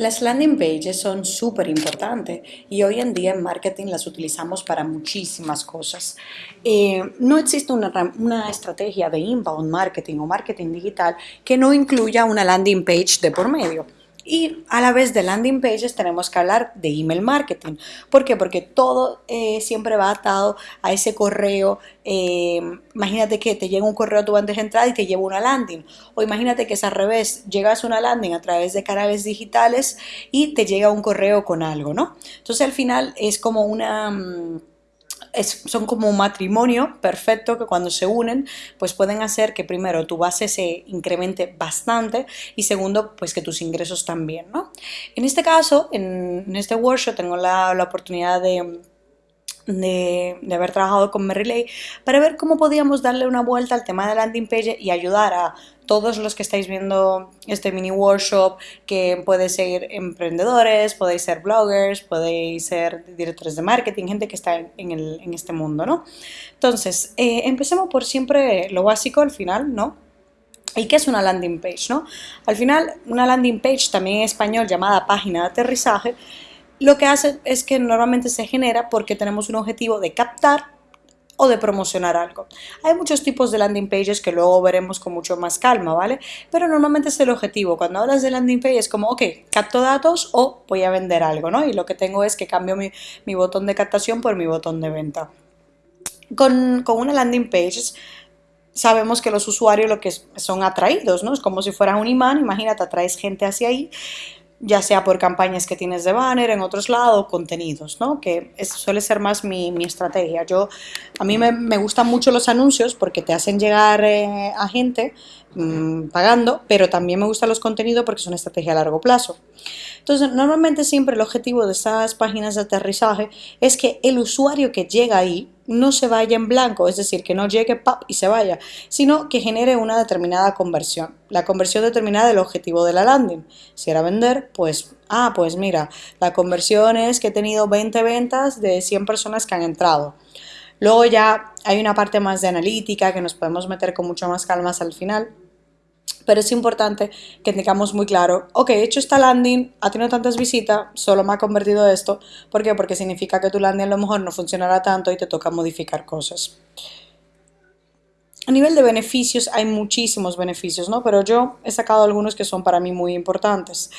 Las landing pages son súper importantes y hoy en día en marketing las utilizamos para muchísimas cosas. Eh, no existe una, una, estrategia de inbound marketing o marketing digital que no incluya una landing page de por medio. Y a la vez de landing pages tenemos que hablar de email marketing. ¿Por qué? Porque todo eh, siempre va atado a ese correo. Eh, imagínate que te llega un correo a tu bandeja de entrada y te lleva una landing. O imagínate que es al revés, llegas a una landing a través de canales digitales y te llega un correo con algo, ¿no? Entonces al final es como una son como un matrimonio perfecto que cuando se unen, pues pueden hacer que primero tu base se incremente bastante y segundo, pues que tus ingresos también, ¿no? En este caso, en, este workshop tengo la, la oportunidad de de, de, haber trabajado con Merrillay para ver cómo podíamos darle una vuelta al tema de landing page y ayudar a todos los que estáis viendo este mini workshop, que puede ser emprendedores, podéis ser bloggers, podéis ser directores de marketing, gente que está en, el, en este mundo, ¿no? Entonces, eh, empecemos por siempre lo básico al final, ¿no? ¿Y qué es una landing page? ¿no? Al final, una landing page, también en español llamada página de aterrizaje, lo que hace es que normalmente se genera porque tenemos un objetivo de captar o de promocionar algo. Hay muchos tipos de landing pages que luego veremos con mucho más calma, ¿vale? Pero normalmente es el objetivo. Cuando hablas de landing page es como, ok, capto datos o voy a vender algo, ¿no? Y lo que tengo es que cambio mi, botón de captación por mi botón de venta. Con, una landing page sabemos que los usuarios lo que son atraídos, ¿no? Es como si fuera un imán, imagínate, atraes gente hacia ahí ya sea por campañas que tienes de banner en otros lados, contenidos, ¿no? Que suele ser más mi, estrategia. Yo, a mí me, me, gustan mucho los anuncios porque te hacen llegar eh, a gente mm, pagando, pero también me gustan los contenidos porque es una estrategia a largo plazo. Entonces, normalmente siempre el objetivo de estas páginas de aterrizaje es que el usuario que llega ahí no se vaya en blanco, es decir, que no llegue y se vaya, sino que genere una determinada conversión. La conversión determinada del objetivo de la landing. Si era vender, pues, ah, pues mira, la conversión es que he tenido 20 ventas de 100 personas que han entrado. Luego ya hay una parte más de analítica que nos podemos meter con mucho más calmas al final, pero es importante que tengamos muy claro, ok, he hecho esta landing, ha tenido tantas visitas, solo me ha convertido esto. ¿Por qué? Porque significa que tu landing a lo mejor no funcionará tanto y te toca modificar cosas. A nivel de beneficios, hay muchísimos beneficios, ¿no? Pero yo he sacado algunos que son para mí muy importantes.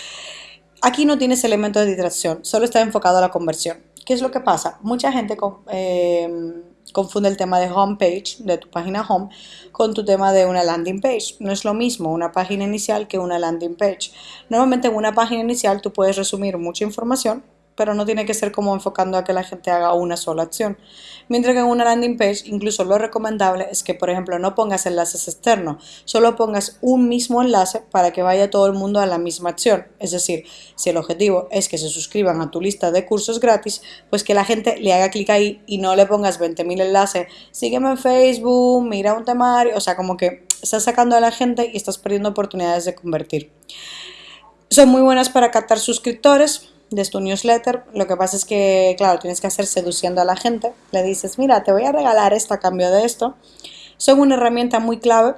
Aquí no tienes elementos de distracción, solo está enfocado a la conversión. ¿Qué es lo que pasa? Mucha gente... Eh, confunde el tema de homepage, de tu página home, con tu tema de una landing page. No es lo mismo una página inicial que una landing page. Normalmente en una página inicial tú puedes resumir mucha información, pero no tiene que ser como enfocando a que la gente haga una sola acción. Mientras que en una landing page, incluso lo recomendable es que, por ejemplo, no pongas enlaces externos, solo pongas un mismo enlace para que vaya todo el mundo a la misma acción. Es decir, si el objetivo es que se suscriban a tu lista de cursos gratis, pues que la gente le haga clic ahí y no le pongas 20.000 enlaces, sígueme en Facebook, mira un temario, o sea, como que estás sacando a la gente y estás perdiendo oportunidades de convertir. Son muy buenas para captar suscriptores, de tu newsletter. Lo que pasa es que, claro, tienes que hacer seduciendo a la gente. Le dices, mira, te voy a regalar esto a cambio de esto. Son una herramienta muy clave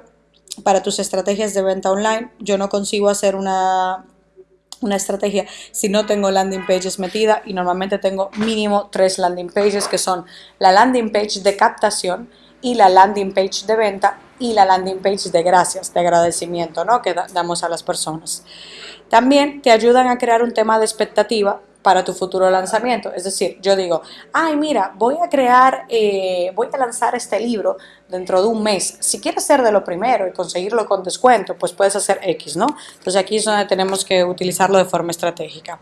para tus estrategias de venta online. Yo no consigo hacer una, una estrategia si no tengo landing pages metida y normalmente tengo mínimo tres landing pages que son la landing page de captación y la landing page de venta y la landing page de gracias, de agradecimiento ¿no? que damos a las personas. También te ayudan a crear un tema de expectativa para tu futuro lanzamiento. Es decir, yo digo, ay, mira, voy a crear, eh, voy a lanzar este libro dentro de un mes. Si quieres ser de lo primero y conseguirlo con descuento, pues puedes hacer X, ¿no? Entonces aquí es donde tenemos que utilizarlo de forma estratégica.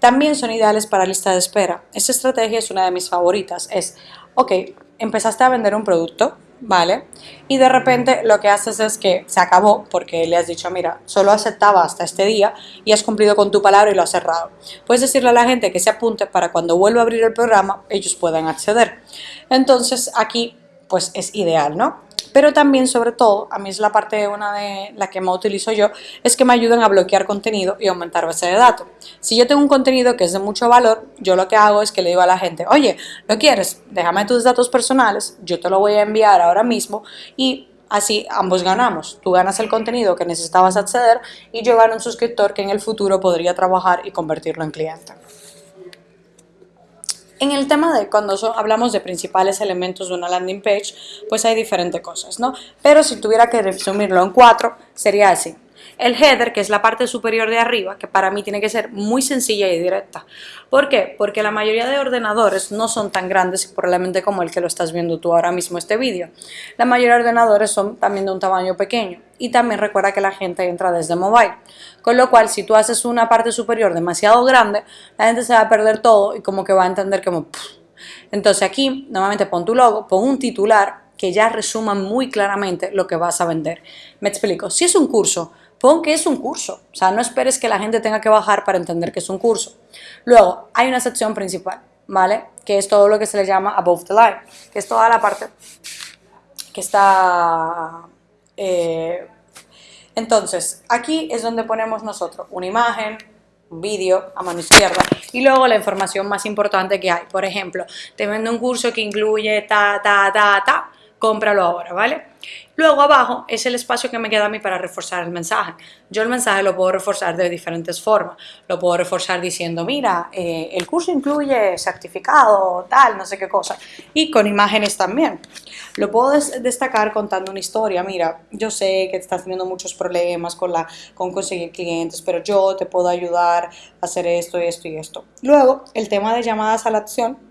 También son ideales para lista de espera. Esta estrategia es una de mis favoritas. Es, ok, empezaste a vender un producto, ¿vale? Y de repente lo que haces es que se acabó porque le has dicho, mira, solo aceptaba hasta este día y has cumplido con tu palabra y lo has cerrado. Puedes decirle a la gente que se apunte para cuando vuelva a abrir el programa ellos puedan acceder. Entonces aquí pues es ideal, ¿no? Pero también sobre todo, a mí es la parte una de la que más utilizo yo, es que me ayudan a bloquear contenido y aumentar base de datos. Si yo tengo un contenido que es de mucho valor, yo lo que hago es que le digo a la gente, oye, ¿lo quieres? Déjame tus datos personales, yo te lo voy a enviar ahora mismo y Así ambos ganamos. Tú ganas el contenido que necesitabas acceder y yo gano un suscriptor que en el futuro podría trabajar y convertirlo en cliente. En el tema de cuando hablamos de principales elementos de una landing page, pues hay diferentes cosas, ¿no? Pero si tuviera que resumirlo en cuatro, sería así. El header, que es la parte superior de arriba, que para mí tiene que ser muy sencilla y directa. ¿Por qué? Porque la mayoría de ordenadores no son tan grandes probablemente como el que lo estás viendo tú ahora mismo este vídeo. La mayoría de ordenadores son también de un tamaño pequeño. Y también recuerda que la gente entra desde mobile. Con lo cual, si tú haces una parte superior demasiado grande, la gente se va a perder todo y como que va a entender como... Entonces aquí, normalmente pon tu logo, pon un titular que ya resuma muy claramente lo que vas a vender. Me explico. Si es un curso, pon que es un curso. O sea, no esperes que la gente tenga que bajar para entender que es un curso. Luego, hay una sección principal, ¿vale? Que es todo lo que se le llama above the line, que es toda la parte que está... Eh, entonces, aquí es donde ponemos nosotros una imagen, un vídeo a mano izquierda y luego la información más importante que hay. Por ejemplo, te vendo un curso que incluye ta, ta, ta, ta, cómpralo ahora, ¿vale? Luego abajo es el espacio que me queda a mí para reforzar el mensaje. Yo el mensaje lo puedo reforzar de diferentes formas. Lo puedo reforzar diciendo, mira, eh, el curso incluye certificado, tal, no sé qué cosa. Y con imágenes también. Lo puedo destacar contando una historia. Mira, yo sé que estás teniendo muchos problemas con, la, con conseguir clientes, pero yo te puedo ayudar a hacer esto, esto y esto. Luego, el tema de llamadas a la acción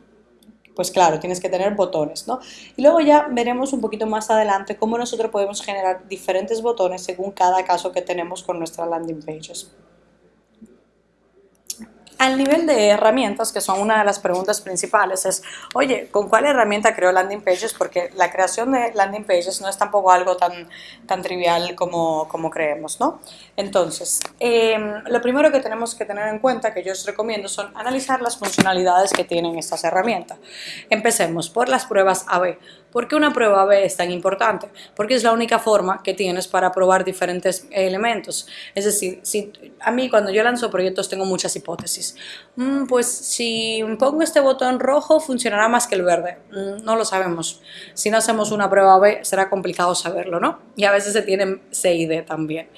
pues claro, tienes que tener botones, ¿no? Y luego ya veremos un poquito más adelante cómo nosotros podemos generar diferentes botones según cada caso que tenemos con nuestras landing pages. Al nivel de herramientas, que son una de las preguntas principales, es, oye, ¿con cuál herramienta creo landing pages? Porque la creación de landing pages no es tampoco algo tan, tan trivial como, como creemos, ¿no? Entonces, em, lo primero que tenemos que tener en cuenta, que yo os recomiendo, son analizar las funcionalidades que tienen estas herramientas. Empecemos por las pruebas AB. ¿Por qué una prueba AB es tan importante? Porque es la única forma que tienes para probar diferentes elementos. Es decir, si, a mí cuando yo lanzo proyectos tengo muchas hipótesis. Mm, pues si pongo este botón rojo funcionará más que el verde. Mm, no lo sabemos. Si no hacemos una prueba AB será complicado saberlo, ¿no? Y a veces se tienen C y D también.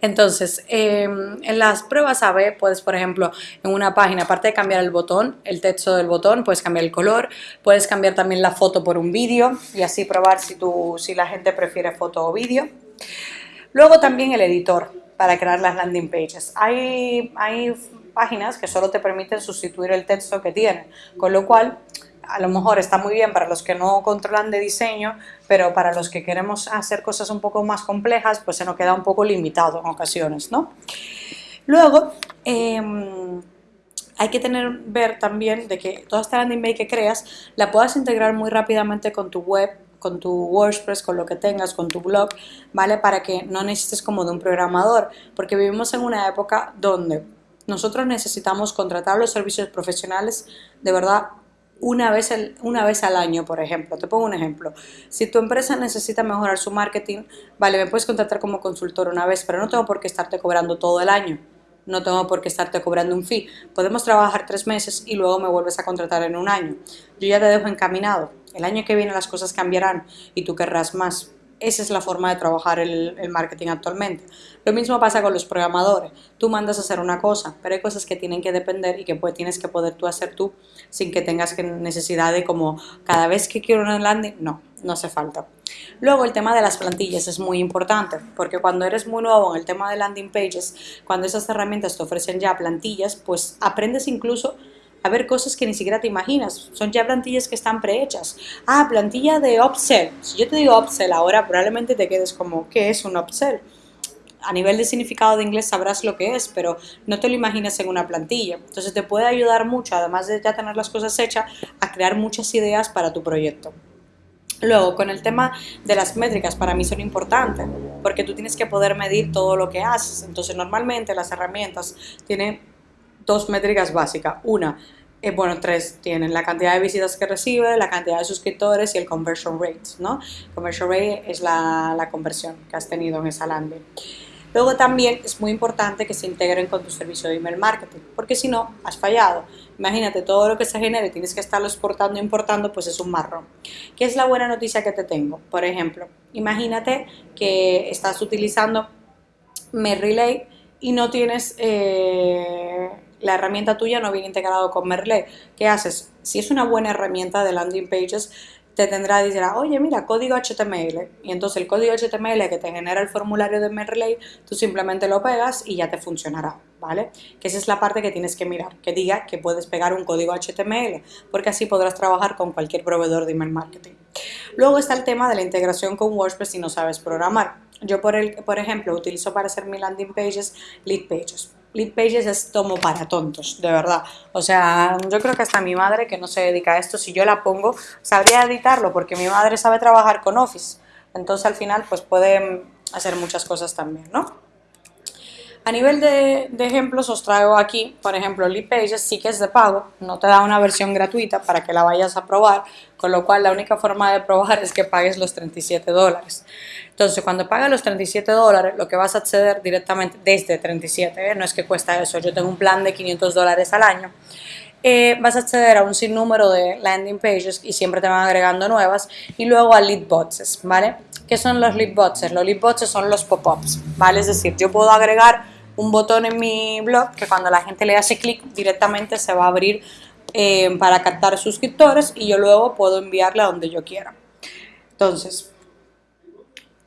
Entonces, em, en las pruebas AB puedes, por ejemplo, en una página, aparte de cambiar el botón, el texto del botón, puedes cambiar el color, puedes cambiar también la foto por un vídeo, y así probar si, tú, si la gente prefiere foto o vídeo. Luego también el editor para crear las landing pages. Hay, hay páginas que solo te permiten sustituir el texto que tienen, con lo cual a lo mejor está muy bien para los que no controlan de diseño, pero para los que queremos hacer cosas un poco más complejas, pues se nos queda un poco limitado en ocasiones, ¿no? Luego, em, hay que tener, ver también de que toda esta landing page que creas la puedas integrar muy rápidamente con tu web, con tu WordPress, con lo que tengas, con tu blog, ¿vale? Para que no necesites como de un programador, porque vivimos en una época donde nosotros necesitamos contratar los servicios profesionales de verdad una vez, una vez al año, por ejemplo. Te pongo un ejemplo. Si tu empresa necesita mejorar su marketing, vale, me puedes contratar como consultor una vez, pero no tengo por qué estarte cobrando todo el año no tengo por qué estarte cobrando un fee. Podemos trabajar tres meses y luego me vuelves a contratar en un año. Yo ya te dejo encaminado. El año que viene las cosas cambiarán y tú querrás más. Esa es la forma de trabajar el, marketing actualmente. Lo mismo pasa con los programadores. Tú mandas a hacer una cosa, pero hay cosas que tienen que depender y que pues, tienes que poder tú hacer tú sin que tengas necesidad de como cada vez que quiero una landing, no, no hace falta. Luego el tema de las plantillas es muy importante, porque cuando eres muy nuevo en el tema de landing pages, cuando esas herramientas te ofrecen ya plantillas, pues aprendes incluso a ver cosas que ni siquiera te imaginas. Son ya plantillas que están prehechas. Ah, plantilla de upsell. Si yo te digo upsell ahora, probablemente te quedes como, ¿qué es un upsell? a nivel de significado de inglés sabrás lo que es, pero no te lo imaginas en una plantilla. Entonces te puede ayudar mucho, además de ya tener las cosas hechas, a crear muchas ideas para tu proyecto. Luego, con el tema de las métricas, para mí son importantes, porque tú tienes que poder medir todo lo que haces. Entonces, normalmente las herramientas tienen dos métricas básicas. Una, eh, bueno, tres tienen la cantidad de visitas que recibe, la cantidad de suscriptores y el conversion rate, ¿no? Conversion rate es la, la conversión que has tenido en esa landing. Luego también es muy importante que se integren con tu servicio de email marketing, porque si no, has fallado. Imagínate, todo lo que se genere tienes que estarlo exportando e importando, pues es un marrón. ¿Qué es la buena noticia que te tengo? Por ejemplo, imagínate que estás utilizando MailRelay y no tienes... Eh, la herramienta tuya no viene integrado con Merle. ¿Qué haces? Si es una buena herramienta de landing pages, te tendrá, dirá, oye, mira, código HTML. Y entonces el código HTML que te genera el formulario de Merley, tú simplemente lo pegas y ya te funcionará, ¿vale? Que esa es la parte que tienes que mirar, que diga que puedes pegar un código HTML, porque así podrás trabajar con cualquier proveedor de email marketing. Luego está el tema de la integración con WordPress si no sabes programar. Yo, por, el, por ejemplo, utilizo para hacer mi landing pages, lead pages. Lead Pages es tomo para tontos, de verdad. O sea, yo creo que hasta mi madre que no se dedica a esto, si yo la pongo, sabría editarlo porque mi madre sabe trabajar con Office. Entonces al final pues puede hacer muchas cosas también, ¿no? A nivel de, ejemplos os traigo aquí, por ejemplo, Pages sí que es de pago, no te da una versión gratuita para que la vayas a probar, con lo cual la única forma de probar es que pagues los 37 dólares. Entonces, cuando pagas los 37 dólares, lo que vas a acceder directamente desde 37, ¿eh? no es que cuesta eso, yo tengo un plan de 500 dólares al año, eh, vas a acceder a un sinnúmero de landing pages y siempre te van agregando nuevas y luego a lead boxes, ¿vale? ¿Qué son los lead boxes? Los lead boxes son los pop-ups, ¿vale? Es decir, yo puedo agregar un botón en mi blog que cuando la gente le hace clic directamente se va a abrir eh, para captar suscriptores y yo luego puedo enviarle a donde yo quiera. Entonces,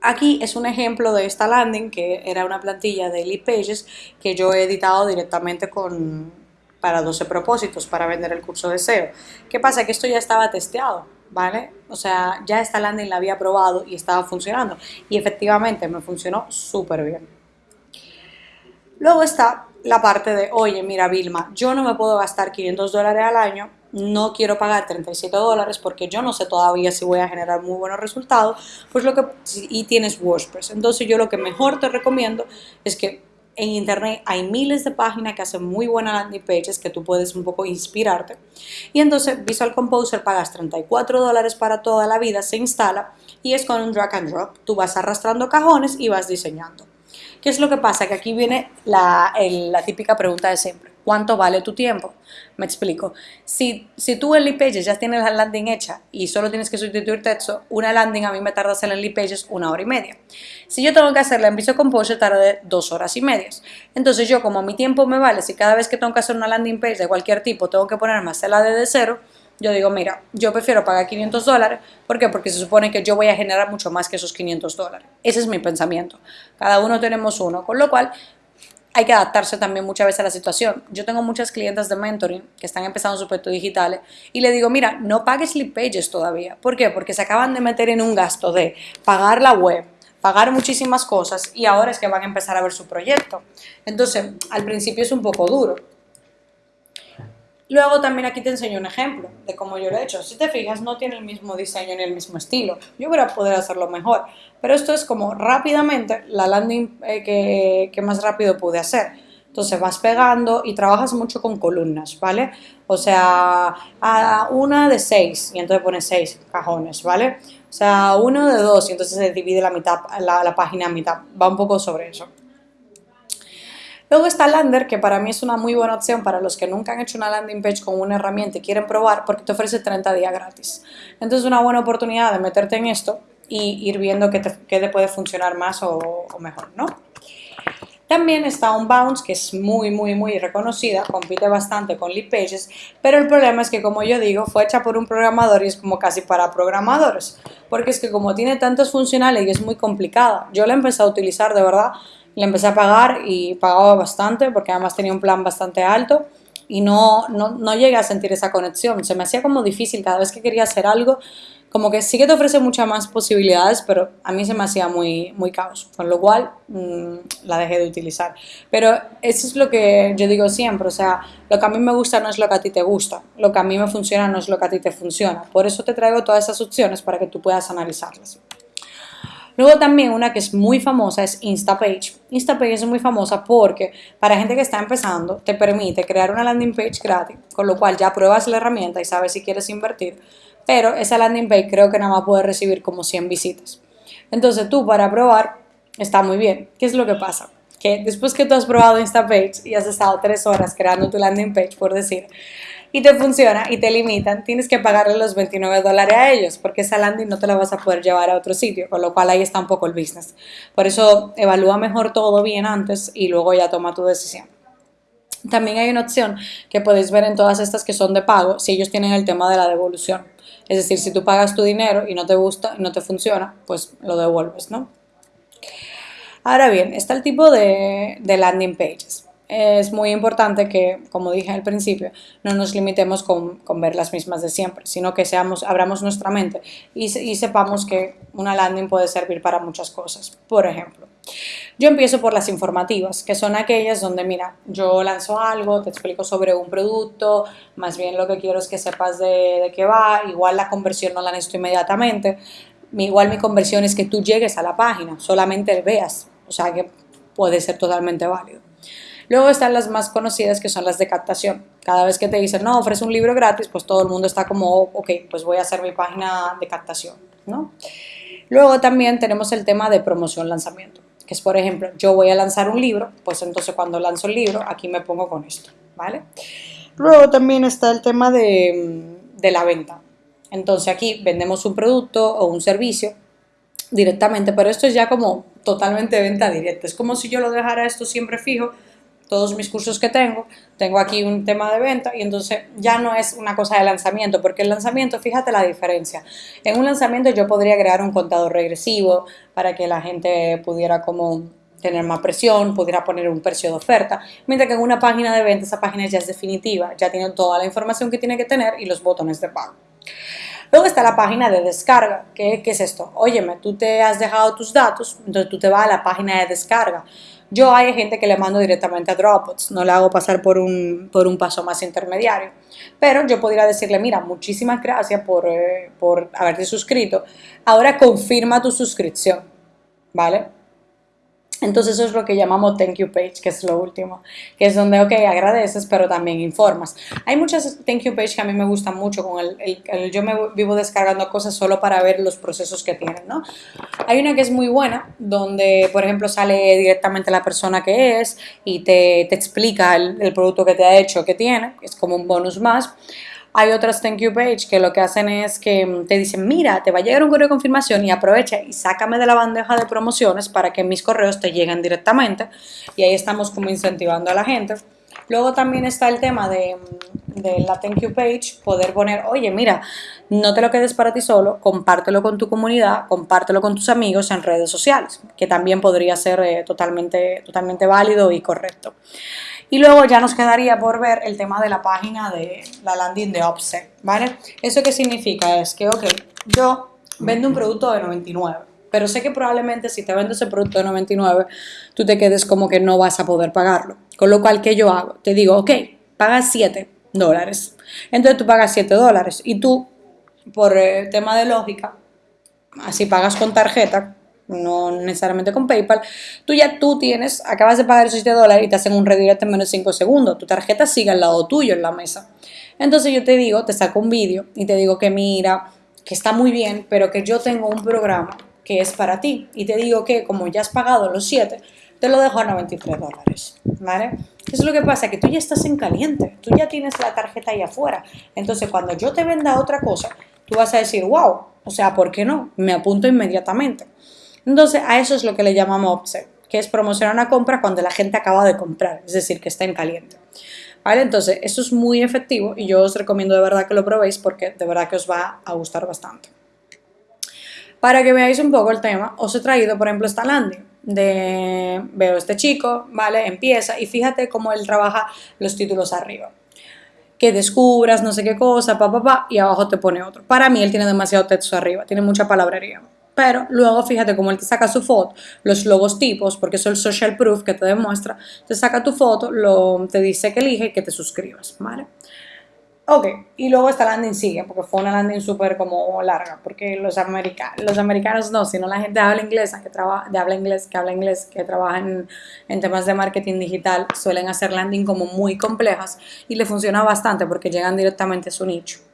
aquí es un ejemplo de esta landing que era una plantilla de lead pages que yo he editado directamente con, para 12 propósitos para vender el curso de SEO. ¿Qué pasa? Que esto ya estaba testeado, ¿vale? O sea, ya esta landing la había probado y estaba funcionando y efectivamente me funcionó súper bien. Luego está la parte de, oye, mira Vilma, yo no me puedo gastar 500 dólares al año, no quiero pagar 37 dólares porque yo no sé todavía si voy a generar muy buenos resultados, pues lo que, y tienes WordPress. Entonces yo lo que mejor te recomiendo es que en internet hay miles de páginas que hacen muy buenas landing pages que tú puedes un poco inspirarte. Y entonces Visual Composer pagas 34 dólares para toda la vida, se instala y es con un drag and drop. Tú vas arrastrando cajones y vas diseñando. ¿Qué es lo que pasa? Que aquí viene la, típica pregunta de siempre. ¿Cuánto vale tu tiempo? Me explico. Si, si tú en Lead Pages ya tienes la landing hecha y solo tienes que sustituir texto, una landing a mí me tarda hacerla en Lead Pages una hora y media. Si yo tengo que hacerla en Visual Composer, tarda dos horas y medias. Entonces yo, como mi tiempo me vale, si cada vez que tengo que hacer una landing page de cualquier tipo tengo que ponerme a hacerla desde cero, yo digo, mira, yo prefiero pagar 500 dólares. ¿Por qué? Porque se supone que yo voy a generar mucho más que esos 500 dólares. Ese es mi pensamiento. Cada uno tenemos uno, con lo cual hay que adaptarse también muchas veces a la situación. Yo tengo muchas clientes de mentoring que están empezando su proyecto digitales y le digo, mira, no pagues lead pages todavía. ¿Por qué? Porque se acaban de meter en un gasto de pagar la web, pagar muchísimas cosas y ahora es que van a empezar a ver su proyecto. Entonces, al principio es un poco duro. Luego también aquí te enseño un ejemplo de cómo yo lo he hecho. Si te fijas, no tiene el mismo diseño ni el mismo estilo. Yo hubiera poder hacerlo mejor. Pero esto es como rápidamente la landing eh, que, más rápido pude hacer. Entonces vas pegando y trabajas mucho con columnas, ¿vale? O sea, a una de seis y entonces pones seis cajones, ¿vale? O sea, uno de dos y entonces se divide la mitad, la, la página a mitad. Va un poco sobre eso. Luego está Lander, que para mí es una muy buena opción para los que nunca han hecho una landing page con una herramienta y quieren probar porque te ofrece 30 días gratis. Entonces es una buena oportunidad de meterte en esto y ir viendo qué te, puede funcionar más o, mejor, ¿no? También está Unbounce, que es muy, muy, muy reconocida, compite bastante con Lead pero el problema es que, como yo digo, fue hecha por un programador y es como casi para programadores, porque es que como tiene tantos funcionales y es muy complicada, yo la empecé a utilizar de verdad le empecé a pagar y pagaba bastante porque además tenía un plan bastante alto y no, no, no llegué a sentir esa conexión. Se me hacía como difícil cada vez que quería hacer algo, como que sí que te ofrece muchas más posibilidades, pero a mí se me hacía muy, muy caos, con lo cual mm, la dejé de utilizar. Pero eso es lo que yo digo siempre, o sea, lo que a mí me gusta no es lo que a ti te gusta, lo que a mí me funciona no es lo que a ti te funciona. Por eso te traigo todas esas opciones para que tú puedas analizarlas. Luego también una que es muy famosa es Instapage. Instapage es muy famosa porque para gente que está empezando te permite crear una landing page gratis, con lo cual ya pruebas la herramienta y sabes si quieres invertir, pero esa landing page creo que nada más puede recibir como 100 visitas. Entonces tú para probar está muy bien. ¿Qué es lo que pasa? que después que tú has probado Instapage y has estado tres horas creando tu landing page, por decir, y te funciona y te limitan, tienes que pagarle los 29 dólares a ellos, porque esa landing no te la vas a poder llevar a otro sitio, con lo cual ahí está un poco el business. Por eso evalúa mejor todo bien antes y luego ya toma tu decisión. También hay una opción que podéis ver en todas estas que son de pago, si ellos tienen el tema de la devolución. Es decir, si tú pagas tu dinero y no te gusta, no te funciona, pues lo devuelves, ¿no? Ahora bien, está el tipo de, landing pages. Es muy importante que, como dije al principio, no nos limitemos con, ver las mismas de siempre, sino que seamos, abramos nuestra mente y, y sepamos que una landing puede servir para muchas cosas. Por ejemplo, yo empiezo por las informativas, que son aquellas donde, mira, yo lanzo algo, te explico sobre un producto, más bien lo que quiero es que sepas de, qué va, igual la conversión no la necesito inmediatamente, igual mi conversión es que tú llegues a la página, solamente veas, o sea que puede ser totalmente válido. Luego están las más conocidas que son las de captación. Cada vez que te dicen, no, ofrece un libro gratis, pues todo el mundo está como, ok, pues voy a hacer mi página de captación, ¿no? Luego también tenemos el tema de promoción-lanzamiento que es, por ejemplo, yo voy a lanzar un libro, pues entonces cuando lanzo el libro, aquí me pongo con esto, ¿vale? Luego también está el tema de, de la venta. Entonces aquí vendemos un producto o un servicio directamente, pero esto es ya como totalmente venta directa. Es como si yo lo dejara esto siempre fijo todos mis cursos que tengo, tengo aquí un tema de venta y entonces ya no es una cosa de lanzamiento, porque el lanzamiento, fíjate la diferencia. En un lanzamiento yo podría crear un contador regresivo para que la gente pudiera como tener más presión, pudiera poner un precio de oferta, mientras que en una página de venta esa página ya es definitiva, ya tiene toda la información que tiene que tener y los botones de pago. Luego está la página de descarga. ¿Qué, ¿Qué, es esto? Óyeme, tú te has dejado tus datos, entonces tú te vas a la página de descarga. Yo hay gente que le mando directamente a Dropbox, no le hago pasar por un, por un paso más intermediario. Pero yo podría decirle, mira, muchísimas gracias por, eh, por haberte suscrito. Ahora confirma tu suscripción, ¿vale? Entonces eso es lo que llamamos thank you page, que es lo último, que es donde, ok, agradeces, pero también informas. Hay muchas thank you page que a mí me gustan mucho, con el, yo me vivo descargando cosas solo para ver los procesos que tienen, ¿no? Hay una que es muy buena, donde, por ejemplo, sale directamente la persona que es y te, te explica el, el producto que te ha hecho, que tiene, es como un bonus más. Hay otras thank you page que lo que hacen es que te dicen, mira, te va a llegar un correo de confirmación y aprovecha y sácame de la bandeja de promociones para que mis correos te lleguen directamente. Y ahí estamos como incentivando a la gente. Luego también está el tema de, de, la thank you page, poder poner, oye, mira, no te lo quedes para ti solo, compártelo con tu comunidad, compártelo con tus amigos en redes sociales, que también podría ser eh, totalmente, totalmente válido y correcto. Y luego ya nos quedaría por ver el tema de la página de la landing de offset, ¿vale? ¿Eso qué significa? Es que, ok, yo vendo un producto de 99, pero sé que probablemente si te vendo ese producto de 99, tú te quedes como que no vas a poder pagarlo. Con lo cual, ¿qué yo hago? Te digo, ok, pagas 7 dólares. Entonces tú pagas 7 dólares y tú, por eh, tema de lógica, así pagas con tarjeta, no necesariamente con PayPal, tú ya tú tienes, acabas de pagar esos 7 dólares y te hacen un redirect en menos de 5 segundos. Tu tarjeta sigue al lado tuyo en la mesa. Entonces yo te digo, te saco un vídeo y te digo que mira, que está muy bien, pero que yo tengo un programa que es para ti. Y te digo que como ya has pagado los 7, te lo dejo a 93 dólares. ¿Vale? Es lo que pasa, que tú ya estás en caliente, tú ya tienes la tarjeta ahí afuera. Entonces cuando yo te venda otra cosa, tú vas a decir, wow, o sea, ¿por qué no? Me apunto inmediatamente. Entonces, a eso es lo que le llamamos upsell, que es promocionar una compra cuando la gente acaba de comprar, es decir, que está en caliente. ¿Vale? Entonces, eso es muy efectivo y yo os recomiendo de verdad que lo probéis porque de verdad que os va a gustar bastante. Para que veáis un poco el tema, os he traído, por ejemplo, esta landing de veo este chico, ¿vale? Empieza y fíjate cómo él trabaja los títulos arriba. Que descubras no sé qué cosa, pa, pa, pa, y abajo te pone otro. Para mí él tiene demasiado texto arriba, tiene mucha palabrería. Pero luego fíjate cómo él te saca su foto, los logos tipos, porque eso es el social proof que te demuestra, te saca tu foto, te dice que elige y que te suscribas, ¿vale? Ok, y luego esta landing sigue, porque fue una landing súper como larga, porque los, americanos, los americanos no, sino la gente habla inglés, que trabaja, habla inglés, que habla inglés, que trabaja en, en, temas de marketing digital, suelen hacer landing como muy complejas y le funciona bastante porque llegan directamente a su nicho.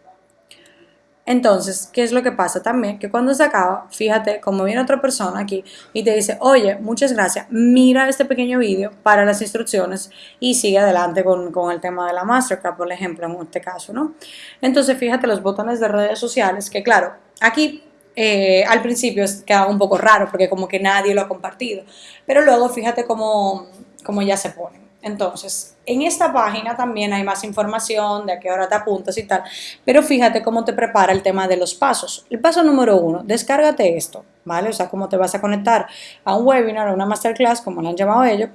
Entonces, ¿qué es lo que pasa también? Que cuando se acaba, fíjate, como viene otra persona aquí y te dice, oye, muchas gracias, mira este pequeño vídeo para las instrucciones y sigue adelante con, con, el tema de la Mastercard, por ejemplo, en este caso, ¿no? Entonces, fíjate los botones de redes sociales, que claro, aquí eh, al principio queda un poco raro porque como que nadie lo ha compartido, pero luego fíjate cómo, cómo ya se pone. Entonces, en esta página también hay más información de a qué hora te apuntas y tal, pero fíjate cómo te prepara el tema de los pasos. El paso número uno, descárgate esto, ¿vale? O sea, cómo te vas a conectar a un webinar, a una masterclass, como lo han llamado ellos,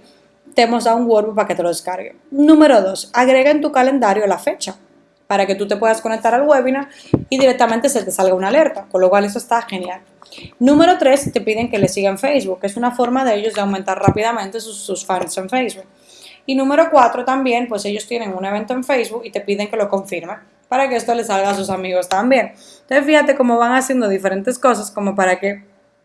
te hemos dado un workbook para que te lo descargue. Número dos, agrega en tu calendario la fecha para que tú te puedas conectar al webinar y directamente se te salga una alerta, con lo cual eso está genial. Número tres, te piden que le sigan Facebook, que es una forma de ellos de aumentar rápidamente sus fans en Facebook. Y número cuatro también, pues ellos tienen un evento en Facebook y te piden que lo confirmen para que esto les salga a sus amigos también. Entonces fíjate cómo van haciendo diferentes cosas como para que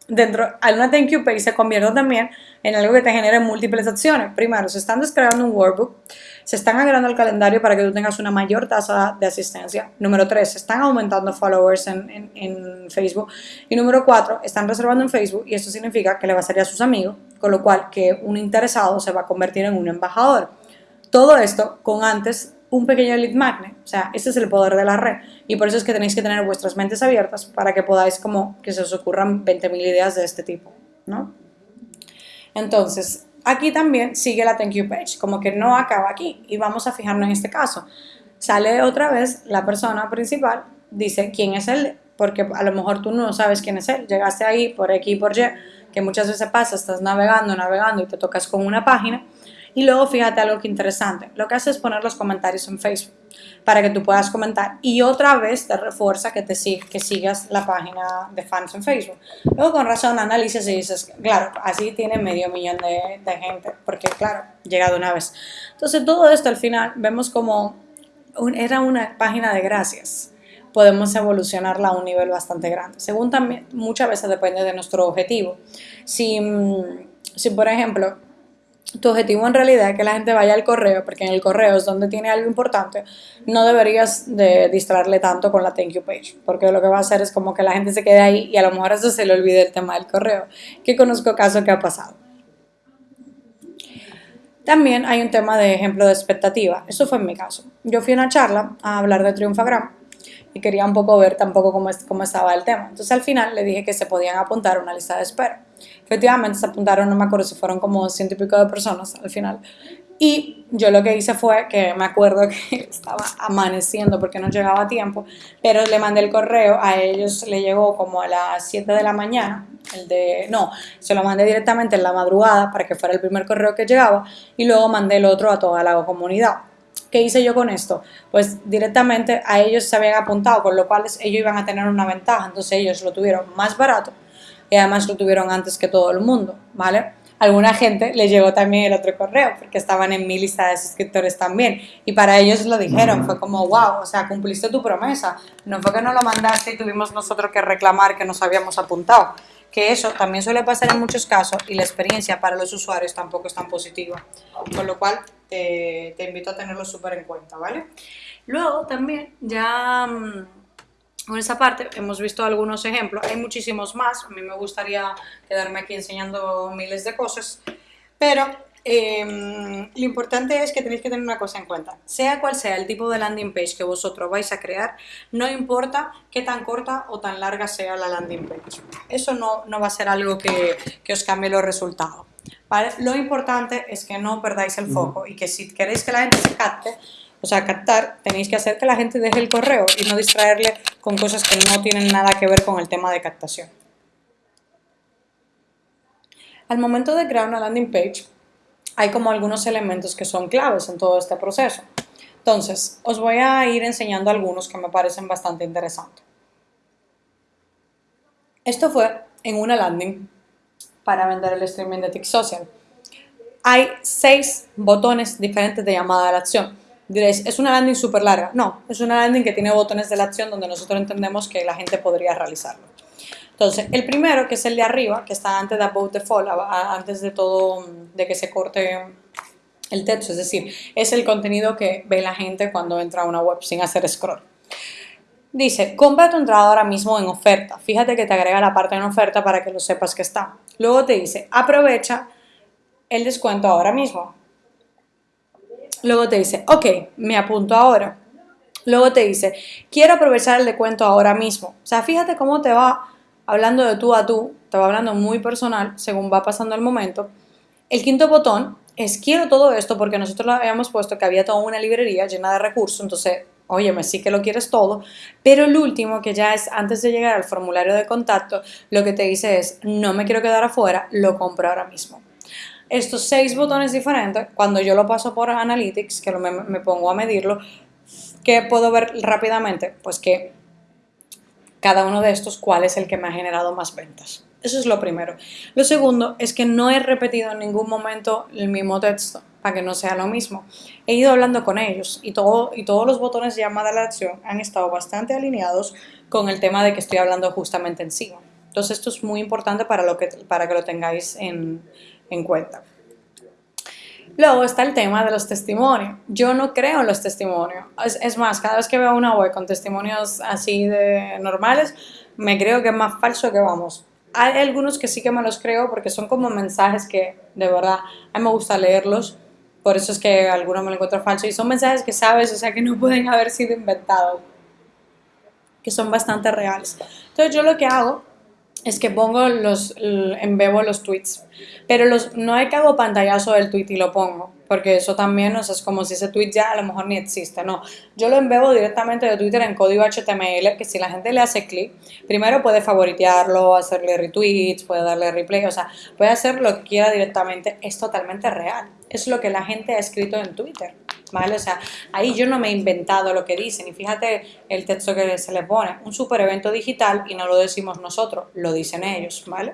dentro de una thank you page se convierta también en algo que te genere múltiples acciones. Primero, se están descargando un workbook, se están agregando al calendario para que tú tengas una mayor tasa de asistencia. Número tres, se están aumentando followers en, en, Facebook. Y número cuatro, están reservando en Facebook y eso significa que le va a salir a sus amigos, con lo cual que un interesado se va a convertir en un embajador. Todo esto con antes un pequeño lead magnet. O sea, este es el poder de la red. Y por eso es que tenéis que tener vuestras mentes abiertas para que podáis como que se os ocurran 20.000 ideas de este tipo, ¿no? Entonces, aquí también sigue la thank you page, como que no acaba aquí. Y vamos a fijarnos en este caso. Sale otra vez la persona principal, dice quién es él, porque a lo mejor tú no sabes quién es él. Llegaste ahí por X y por Y, que muchas veces pasa, estás navegando, navegando y te tocas con una página y luego fíjate algo que interesante, lo que hace es poner los comentarios en Facebook para que tú puedas comentar y otra vez te refuerza que, te que sigas la página de fans en Facebook. Luego con razón analizas y dices, claro, así tiene medio millón de, gente, porque claro, llega de una vez. Entonces todo esto al final vemos como era una página de gracias podemos evolucionarla a un nivel bastante grande. Según también, muchas veces depende de nuestro objetivo. Si, mm, si por ejemplo, tu objetivo en realidad es que la gente vaya al correo, porque en el correo es donde tiene algo importante, no deberías de distraerle tanto con la thank you page, porque lo que va a hacer es como que la gente se quede ahí y a lo mejor eso se le olvide el tema del correo, que conozco casos que ha pasado. También hay un tema de ejemplo de expectativa, eso fue en mi caso. Yo fui a una charla a hablar de Triunfagram y quería un poco ver tampoco cómo, cómo estaba el tema. Entonces al final le dije que se podían apuntar a una lista de espera. Efectivamente se apuntaron, no me acuerdo si fueron como ciento y pico de personas al final. Y yo lo que hice fue que me acuerdo que estaba amaneciendo porque no llegaba a tiempo, pero le mandé el correo, a ellos le llegó como a las 7 de la mañana, el de, no, se lo mandé directamente en la madrugada para que fuera el primer correo que llegaba y luego mandé el otro a toda la comunidad. ¿Qué hice yo con esto? Pues directamente a ellos se habían apuntado, con lo cual ellos iban a tener una ventaja, entonces ellos lo tuvieron más barato y además lo tuvieron antes que todo el mundo, ¿vale? Alguna gente le llegó también el otro correo porque estaban en mi lista de suscriptores también y para ellos lo dijeron, fue como wow, o sea, cumpliste tu promesa, no fue que no lo mandaste y tuvimos nosotros que reclamar que nos habíamos apuntado, que eso también suele pasar en muchos casos y la experiencia para los usuarios tampoco es tan positiva, con lo cual te, te invito a tenerlo súper en cuenta, ¿vale? Luego también ya mm, con esa parte hemos visto algunos ejemplos, hay muchísimos más, a mí me gustaría quedarme aquí enseñando miles de cosas, pero em, lo importante es que tenéis que tener una cosa en cuenta, sea cual sea el tipo de landing page que vosotros vais a crear, no importa qué tan corta o tan larga sea la landing page, eso no, no va a ser algo que, que os cambie los resultados. ¿vale? Lo importante es que no perdáis el foco y que si queréis que la gente se capte, o sea, captar, tenéis que hacer que la gente deje el correo y no distraerle con cosas que no tienen nada que ver con el tema de captación. Al momento de crear una landing page, hay como algunos elementos que son claves en todo este proceso. Entonces, os voy a ir enseñando algunos que me parecen bastante interesantes. Esto fue en una landing para vender el streaming de TikTok Social. Hay seis botones diferentes de llamada a la acción. Diréis, ¿es una landing súper larga? No, es una landing que tiene botones de la acción donde nosotros entendemos que la gente podría realizarlo. Entonces, el primero, que es el de arriba, que está antes de About the Fall, antes de todo, de que se corte el texto, es decir, es el contenido que ve la gente cuando entra a una web sin hacer scroll. Dice, compra tu entrada ahora mismo en oferta. Fíjate que te agrega la parte en oferta para que lo sepas que está. Luego te dice, aprovecha el descuento ahora mismo. Luego te dice, ok, me apunto ahora. Luego te dice, quiero aprovechar el descuento ahora mismo. O sea, fíjate cómo te va hablando de tú a tú, te va hablando muy personal según va pasando el momento. El quinto botón es quiero todo esto porque nosotros lo habíamos puesto que había toda una librería llena de recursos, entonces óyeme, sí que lo quieres todo, pero el último, que ya es antes de llegar al formulario de contacto, lo que te dice es, no me quiero quedar afuera, lo compro ahora mismo. Estos seis botones diferentes, cuando yo lo paso por Analytics, que me, pongo a medirlo, ¿qué puedo ver rápidamente? Pues que cada uno de estos, cuál es el que me ha generado más ventas. Eso es lo primero. Lo segundo es que no he repetido en ningún momento el mismo texto para que no sea lo mismo. He ido hablando con ellos y, todo, y todos los botones de llamada a la acción han estado bastante alineados con el tema de que estoy hablando justamente encima. Entonces esto es muy importante para, lo que, para que lo tengáis en, en cuenta. Luego está el tema de los testimonios. Yo no creo en los testimonios. Es, más, cada vez que veo una web con testimonios así de normales, me creo que es más falso que vamos. Hay algunos que sí que me los creo porque son como mensajes que de verdad a mí me gusta leerlos por eso es que algunos me lo encuentro falso. Y son mensajes que sabes, o sea, que no pueden haber sido inventados. Que son bastante reales. Entonces yo lo que hago es que pongo los, embebo los tweets. Pero los, no hay que hago pantallazo del tweet y lo pongo. Porque eso también, o sea, es como si ese tweet ya a lo mejor ni existe. No, yo lo embebo directamente de Twitter en código HTML, que si la gente le hace clic, primero puede favoritearlo, hacerle retweets, puede darle replay, o sea, puede hacer lo que quiera directamente. Es totalmente real es lo que la gente ha escrito en Twitter, ¿vale? O sea, ahí yo no me he inventado lo que dicen y fíjate el texto que se le pone, un super evento digital y no lo decimos nosotros, lo dicen ellos, ¿vale?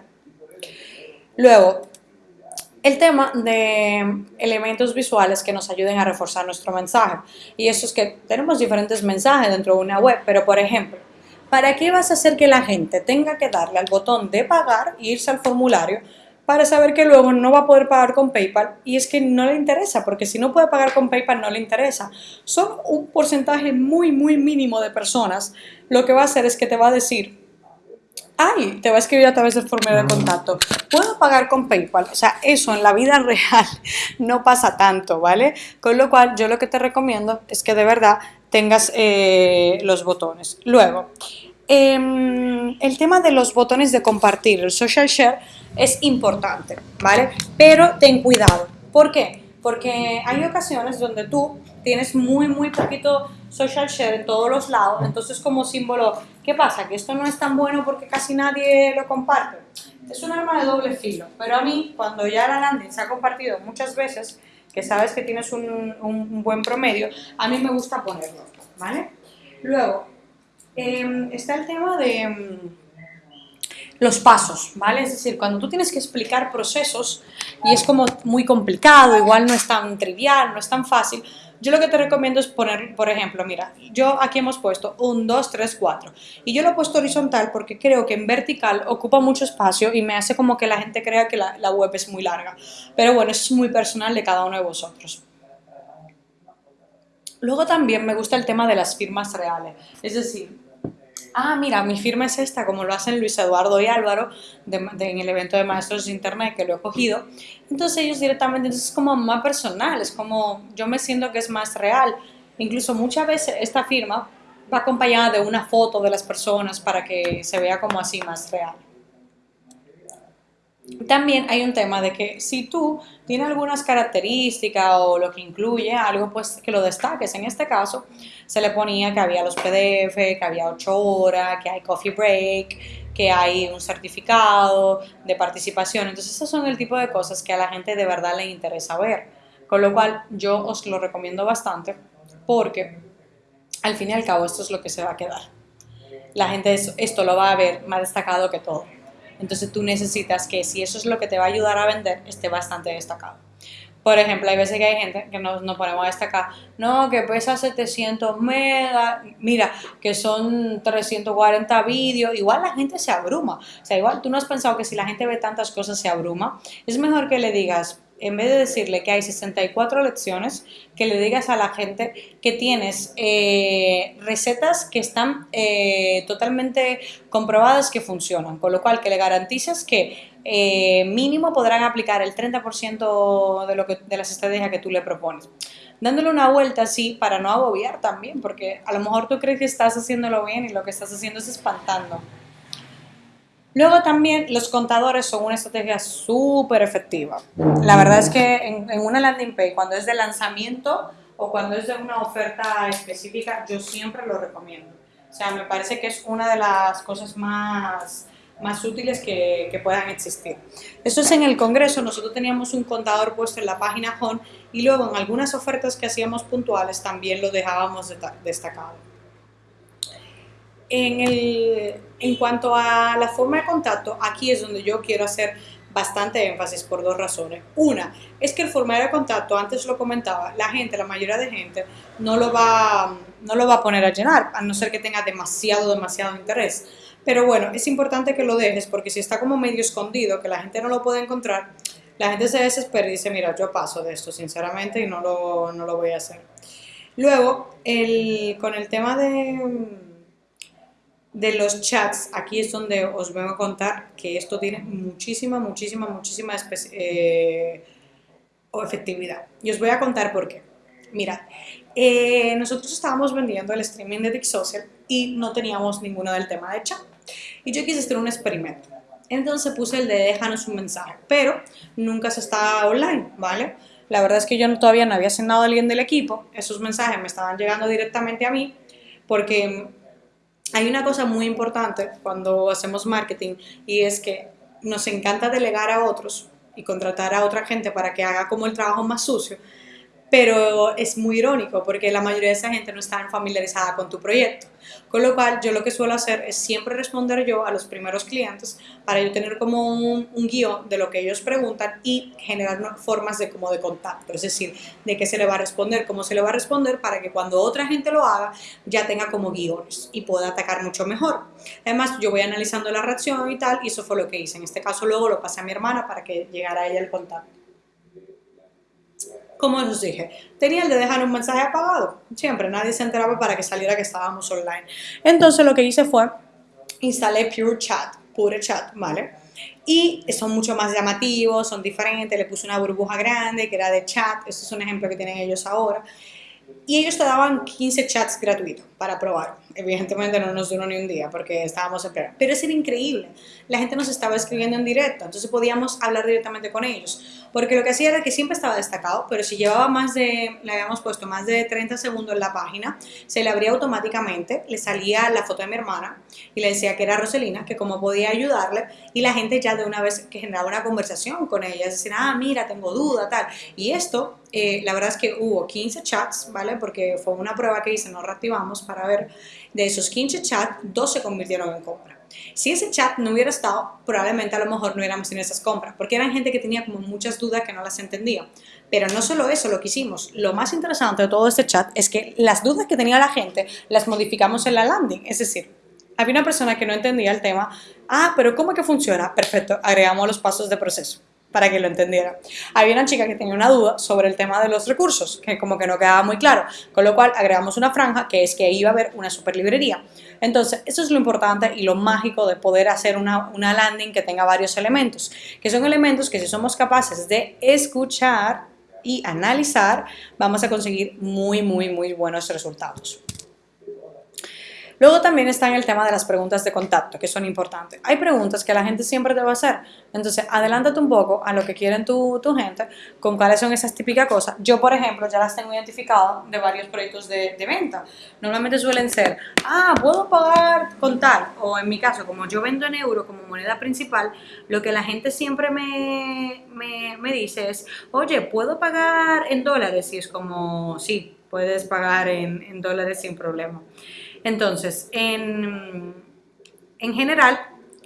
Luego, el tema de elementos visuales que nos ayuden a reforzar nuestro mensaje. Y eso es que tenemos diferentes mensajes dentro de una web, pero por ejemplo, ¿para qué vas a hacer que la gente tenga que darle al botón de pagar e irse al formulario para saber que luego no va a poder pagar con PayPal y es que no le interesa, porque si no puede pagar con PayPal no le interesa. Son un porcentaje muy, muy mínimo de personas. Lo que va a hacer es que te va a decir, ay, te va a escribir a través del formulario de contacto, puedo pagar con PayPal. O sea, eso en la vida real no pasa tanto, ¿vale? Con lo cual, yo lo que te recomiendo es que de verdad tengas eh, los botones. Luego, eh, el tema de los botones de compartir, el social share, es importante, ¿vale? Pero ten cuidado. ¿Por qué? Porque hay ocasiones donde tú tienes muy, muy poquito social share en todos los lados, entonces como símbolo, ¿qué pasa? Que esto no es tan bueno porque casi nadie lo comparte. Es un arma de doble filo, pero a mí, cuando ya la landing se ha compartido muchas veces, que sabes que tienes un, un buen promedio, a mí me gusta ponerlo, ¿vale? Luego, Em, está el tema de em, los pasos, ¿vale? Es decir, cuando tú tienes que explicar procesos y es como muy complicado, igual no es tan trivial, no es tan fácil, yo lo que te recomiendo es poner, por ejemplo, mira, yo aquí hemos puesto 1, 2, 3, 4 y yo lo he puesto horizontal porque creo que en vertical ocupa mucho espacio y me hace como que la gente crea que la, web es muy larga. Pero bueno, eso es muy personal de cada uno de vosotros. Luego también me gusta el tema de las firmas reales, es decir, ah, mira, mi firma es esta, como lo hacen Luis Eduardo y Álvaro en el evento de Maestros de Internet que lo he cogido. Entonces ellos directamente, entonces es como más personal, es como yo me siento que es más real. Incluso muchas veces esta firma va acompañada de una foto de las personas para que se vea como así más real. También hay un tema de que si tú tienes algunas características o lo que incluye algo, pues que lo destaques. En este caso se le ponía que había los PDF, que había 8 horas, que hay coffee break, que hay un certificado de participación. Entonces, esos son el tipo de cosas que a la gente de verdad le interesa ver. Con lo cual, yo os lo recomiendo bastante porque al fin y al cabo esto es lo que se va a quedar. La gente esto lo va a ver más destacado que todo. Entonces tú necesitas que si eso es lo que te va a ayudar a vender, esté bastante destacado. Por ejemplo, hay veces que hay gente que nos, nos ponemos a destacar, no, que pesa 700 megas, mira, que son 340 vídeos, igual la gente se abruma. O sea, igual tú no has pensado que si la gente ve tantas cosas se abruma. Es mejor que le digas, en vez de decirle que hay 64 lecciones, que le digas a la gente que tienes eh, recetas que están eh, totalmente comprobadas que funcionan, con lo cual que le garantices que eh, mínimo podrán aplicar el 30% de, lo que, de las estrategias que tú le propones. Dándole una vuelta así para no agobiar también, porque a lo mejor tú crees que estás haciéndolo bien y lo que estás haciendo es espantando. Luego también los contadores son una estrategia súper efectiva. La verdad es que en, una landing page, cuando es de lanzamiento o cuando es de una oferta específica, yo siempre lo recomiendo. O sea, me parece que es una de las cosas más, más útiles que, que, puedan existir. Eso es en el Congreso, nosotros teníamos un contador puesto en la página home y luego en algunas ofertas que hacíamos puntuales también lo dejábamos destacado. En, el, en cuanto a la forma de contacto, aquí es donde yo quiero hacer bastante énfasis por dos razones. Una, es que el formulario de contacto, antes lo comentaba, la gente, la mayoría de gente, no lo va, no lo va a poner a llenar, a no ser que tenga demasiado, demasiado interés. Pero bueno, es importante que lo dejes porque si está como medio escondido, que la gente no lo puede encontrar, la gente se desespera y dice, mira, yo paso de esto, sinceramente, y no lo, no lo voy a hacer. Luego, el, con el tema de de los chats, aquí es donde os vengo a contar que esto tiene muchísima, muchísima, muchísima eh, efectividad. Y os voy a contar por qué. Mirad, eh, nosotros estábamos vendiendo el streaming de Social y no teníamos ninguno del tema de chat. Y yo quise hacer un experimento. Entonces puse el de déjanos un mensaje, pero nunca se está online, ¿vale? La verdad es que yo todavía no había asignado a alguien del equipo, esos mensajes me estaban llegando directamente a mí, porque hay una cosa muy importante cuando hacemos marketing y es que nos encanta delegar a otros y contratar a otra gente para que haga como el trabajo más sucio, pero es muy irónico porque la mayoría de esa gente no está familiarizada con tu proyecto. Con lo cual, yo lo que suelo hacer es siempre responder yo a los primeros clientes para yo tener como un, guion de lo que ellos preguntan y generar formas de, como de contacto, es decir, de qué se le va a responder, cómo se le va a responder para que cuando otra gente lo haga ya tenga como guiones y pueda atacar mucho mejor. Además, yo voy analizando la reacción y tal y eso fue lo que hice. En este caso luego lo pasé a mi hermana para que llegara a ella el contacto como os dije, tenía el de dejar un mensaje apagado. Siempre, nadie se enteraba para que saliera que estábamos online. Entonces lo que hice fue, instalé Pure Chat, Pure Chat, ¿vale? Y son mucho más llamativos, son diferentes, le puse una burbuja grande que era de chat, este es un ejemplo que tienen ellos ahora. Y ellos te daban 15 chats gratuitos para probar. Evidentemente no nos duró ni un día porque estábamos en plena. Pero es era increíble. La gente nos estaba escribiendo en directo, entonces podíamos hablar directamente con ellos. Porque lo que hacía era que siempre estaba destacado, pero si llevaba más de, le habíamos puesto más de 30 segundos en la página, se le abría automáticamente, le salía la foto de mi hermana y le decía que era Roselina, que cómo podía ayudarle y la gente ya de una vez que generaba una conversación con ella, decir, ah, mira, tengo duda, tal. Y esto, eh, la verdad es que hubo 15 chats, ¿vale? Porque fue una prueba que hice, nos reactivamos para ver de esos 15 chats, dos se convirtieron en compra. Si ese chat no hubiera estado, probablemente a lo mejor no hubiéramos tenido esas compras, porque eran gente que tenía como muchas dudas que no las entendía. Pero no solo eso lo que hicimos, lo más interesante de todo este chat es que las dudas que tenía la gente las modificamos en la landing, es decir, había una persona que no entendía el tema, ah, pero ¿cómo que funciona? Perfecto, agregamos los pasos de proceso para que lo entendiera. Había una chica que tenía una duda sobre el tema de los recursos, que como que no quedaba muy claro, con lo cual agregamos una franja que es que iba a haber una super librería. Entonces, eso es lo importante y lo mágico de poder hacer una, landing que tenga varios elementos, que son elementos que si somos capaces de escuchar y analizar, vamos a conseguir muy, muy, muy buenos resultados. Luego también está en el tema de las preguntas de contacto, que son importantes. Hay preguntas que la gente siempre te va a hacer. Entonces, adelántate un poco a lo que quieren tu, tu gente, con cuáles son esas típicas cosas. Yo, por ejemplo, ya las tengo identificadas de varios proyectos de, venta. Normalmente suelen ser, ah, puedo pagar con tal. O en mi caso, como yo vendo en euro como moneda principal, lo que la gente siempre me, me, me dice es, oye, ¿puedo pagar en dólares? Y es como, sí, puedes pagar en dólares sin problema. Entonces, en, en general,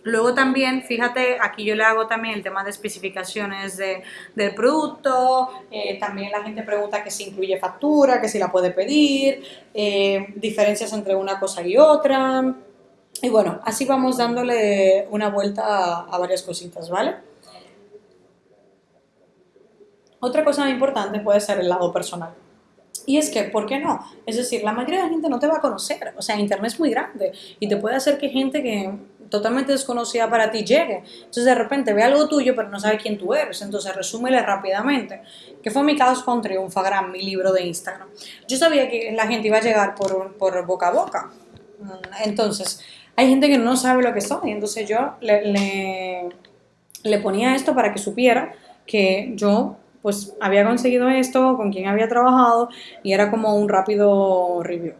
Luego también, fíjate, aquí yo le hago también el tema de especificaciones de, del producto, eh, también la gente pregunta que si incluye factura, que si la puede pedir, eh, diferencias entre una cosa y otra. Y bueno, así vamos dándole una vuelta a, a varias cositas, ¿vale? Otra cosa importante puede ser el lado personal. Y es que, ¿por qué no? Es decir, la mayoría de la gente no te va a conocer. O sea, Internet es muy grande y te puede hacer que gente que totalmente desconocida para ti llegue. Entonces, de repente ve algo tuyo, pero no sabe quién tú eres. Entonces, resúmele rápidamente. Que fue mi caso con Triunfagram, mi libro de Instagram. Yo sabía que la gente iba a llegar por, por boca a boca. Entonces, hay gente que no sabe lo que soy. Entonces, yo le, le ponía esto para que supiera que yo pues había conseguido esto, con quién había trabajado y era como un rápido review.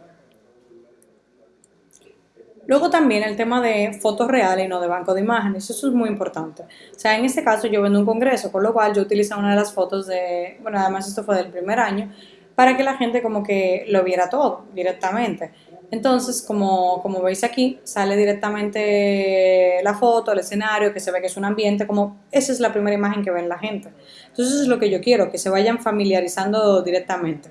Luego también el tema de fotos reales y no de banco de imágenes, eso es muy importante. O sea, en este caso yo vendo un congreso, con lo cual yo utilizo una de las fotos de, bueno, además esto fue del primer año, para que la gente como que lo viera todo directamente. Entonces, como, como veis aquí, sale directamente la foto, el escenario, que se ve que es un ambiente, como esa es la primera imagen que ven la gente. Entonces, es lo que yo quiero, que se vayan familiarizando directamente.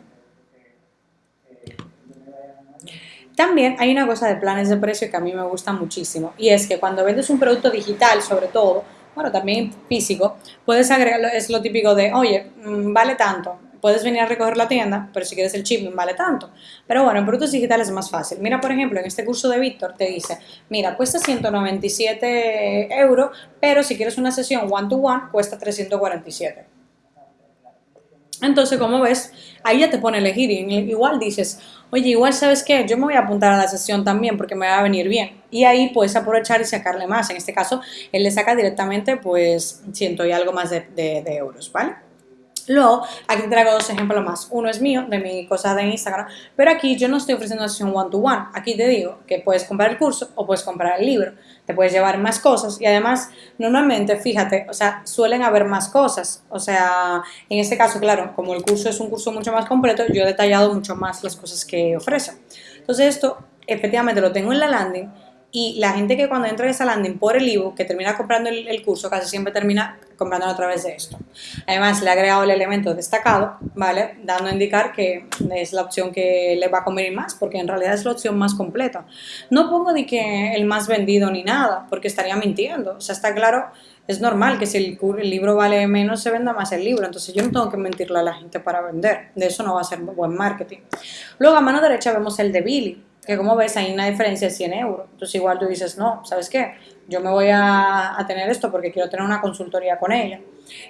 También hay una cosa de planes de precio que a mí me gusta muchísimo y es que cuando vendes un producto digital, sobre todo, bueno, también físico, puedes agregar, es lo típico de, oye, mm, vale tanto, puedes venir a recoger la tienda, pero si quieres el chip vale tanto. Pero bueno, en productos digitales es más fácil. Mira, por ejemplo, en este curso de Víctor te dice, mira, cuesta 197 euros, pero si quieres una sesión one-to-one, cuesta 347. Entonces, como ves, ahí ya te pone a elegir y igual dices, oye, igual sabes qué, yo me voy a apuntar a la sesión también porque me va a venir bien. Y ahí puedes aprovechar y sacarle más. En este caso, él le saca directamente pues ciento y algo más de, euros, ¿vale? Luego, aquí traigo dos ejemplos más. Uno es mío, de mi cosa de Instagram, pero aquí yo no estoy ofreciendo una sesión one-to-one. -one. Aquí te digo que puedes comprar el curso o puedes comprar el libro. Te puedes llevar más cosas y además, normalmente, fíjate, o sea, suelen haber más cosas. O sea, en este caso, claro, como el curso es un curso mucho más completo, yo he detallado mucho más las cosas que ofrece. Entonces esto, efectivamente, lo tengo en la landing y la gente que cuando entra en esa landing por el ebook, que termina comprando el, curso, casi siempre termina comprándolo a través de esto. Además, le he agregado el elemento destacado, ¿vale? Dando a indicar que es la opción que le va a convenir más, porque en realidad es la opción más completa. No pongo de que el más vendido ni nada, porque estaría mintiendo. O sea, está claro, es normal que si el, el libro vale menos, se venda más el libro. Entonces, yo no tengo que mentirle a la gente para vender. De eso no va a ser buen marketing. Luego, a mano derecha vemos el de Billy que como ves hay una diferencia de 100 euros. Entonces igual tú dices, no, ¿sabes qué? Yo me voy a, tener esto porque quiero tener una consultoría con ella.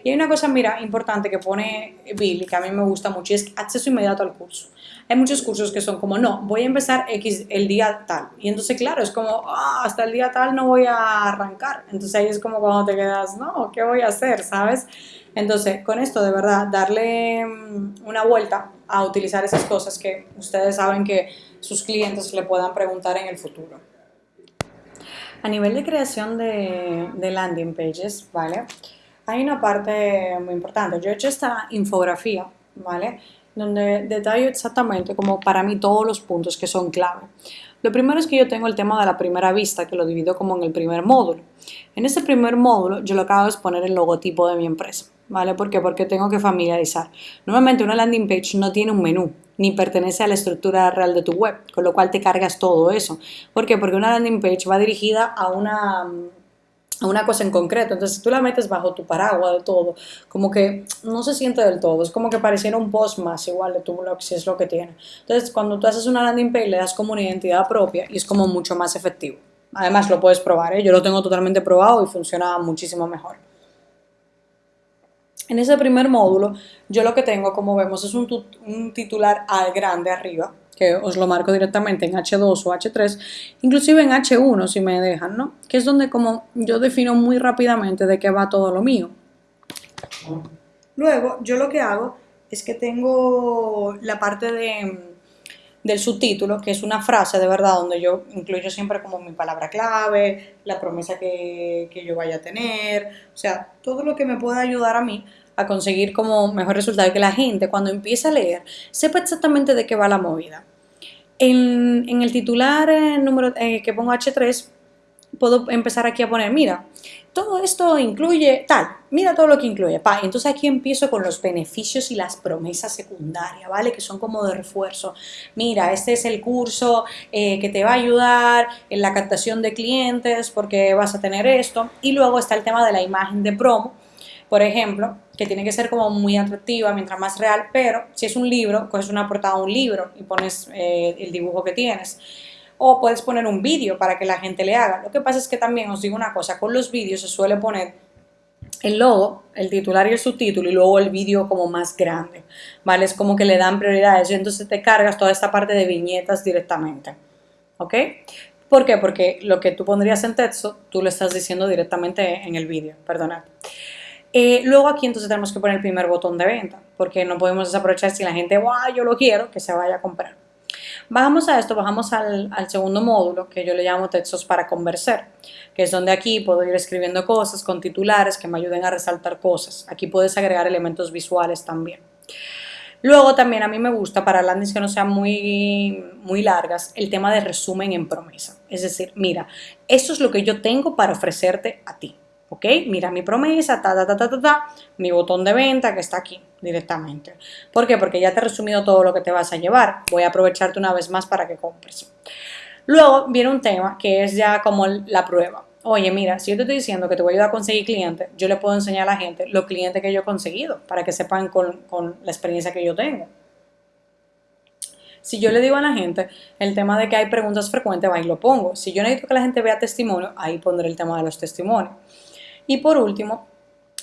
Y hay una cosa, mira, importante que pone Billy, que a mí me gusta mucho, y es acceso inmediato al curso. Hay muchos cursos que son como, no, voy a empezar X el día tal. Y entonces, claro, es como, ah, hasta el día tal no voy a arrancar. Entonces ahí es como cuando te quedas, no, ¿qué voy a hacer? ¿Sabes? Entonces, con esto, de verdad, darle mm, una vuelta a utilizar esas cosas que ustedes saben que sus clientes le puedan preguntar en el futuro. A nivel de creación de, landing pages, ¿vale? Hay una parte muy importante. Yo he hecho esta infografía, ¿vale? Donde detallo exactamente como para mí todos los puntos que son clave. Lo primero es que yo tengo el tema de la primera vista, que lo divido como en el primer módulo. En este primer módulo yo lo que hago es poner el logotipo de mi empresa. ¿vale? ¿Por qué? Porque tengo que familiarizar. Normalmente una landing page no tiene un menú, ni pertenece a la estructura real de tu web, con lo cual te cargas todo eso. ¿Por qué? Porque una landing page va dirigida a una, a una cosa en concreto. Entonces, si tú la metes bajo tu paraguas de todo, como que no se siente del todo. Es como que pareciera un post más igual de tu blog, si es lo que tiene. Entonces, cuando tú haces una landing page, le das como una identidad propia y es como mucho más efectivo. Además, lo puedes probar, ¿eh? yo lo tengo totalmente probado y funciona muchísimo mejor. En ese primer módulo, yo lo que tengo, como vemos, es un, titular al grande arriba, que os lo marco directamente en H2 o H3, inclusive en H1 si me dejan, ¿no? Que es donde como yo defino muy rápidamente de qué va todo lo mío. Luego, yo lo que hago es que tengo la parte de, del subtítulo, que es una frase de verdad donde yo incluyo siempre como mi palabra clave, la promesa que, que yo vaya a tener, o sea, todo lo que me pueda ayudar a mí a conseguir como mejor resultado, que la gente cuando empieza a leer sepa exactamente de qué va la movida. En, en el titular eh, número eh, que pongo H3, puedo empezar aquí a poner, mira, todo esto incluye tal, mira todo lo que incluye, pa, entonces aquí empiezo con los beneficios y las promesas secundarias, ¿vale? Que son como de refuerzo. Mira, este es el curso eh, que te va a ayudar en la captación de clientes porque vas a tener esto. Y luego está el tema de la imagen de promo, por ejemplo, que tiene que ser como muy atractiva, mientras más real, pero si es un libro, coges una portada de un libro y pones eh, el dibujo que tienes. O puedes poner un vídeo para que la gente le haga. Lo que pasa es que también os digo una cosa, con los vídeos se suele poner el logo, el titular y el subtítulo y luego el vídeo como más grande, ¿vale? Es como que le dan prioridades y entonces te cargas toda esta parte de viñetas directamente, ¿ok? ¿Por qué? Porque lo que tú pondrías en texto, tú lo estás diciendo directamente en el vídeo, perdonad. Eh, luego aquí entonces tenemos que poner el primer botón de venta, porque no podemos desaprovechar si la gente, wow, yo lo quiero, que se vaya a comprar. Bajamos a esto, bajamos al, segundo módulo que yo le llamo textos para conversar, que es donde aquí puedo ir escribiendo cosas con titulares que me ayuden a resaltar cosas. Aquí puedes agregar elementos visuales también. Luego también a mí me gusta para landings que no sean muy, muy largas el tema de resumen en promesa. Es decir, mira, esto es lo que yo tengo para ofrecerte a ti. ¿Ok? Mira mi promesa, ta, ta, ta, ta, ta, ta, mi botón de venta que está aquí directamente. ¿Por qué? Porque ya te he resumido todo lo que te vas a llevar. Voy a aprovecharte una vez más para que compres. Luego viene un tema que es ya como la prueba. Oye, mira, si yo te estoy diciendo que te voy a ayudar a conseguir clientes, yo le puedo enseñar a la gente los clientes que yo he conseguido para que sepan con, con la experiencia que yo tengo. Si yo le digo a la gente el tema de que hay preguntas frecuentes, ahí lo pongo. Si yo necesito que la gente vea testimonio, ahí pondré el tema de los testimonios. Y por último,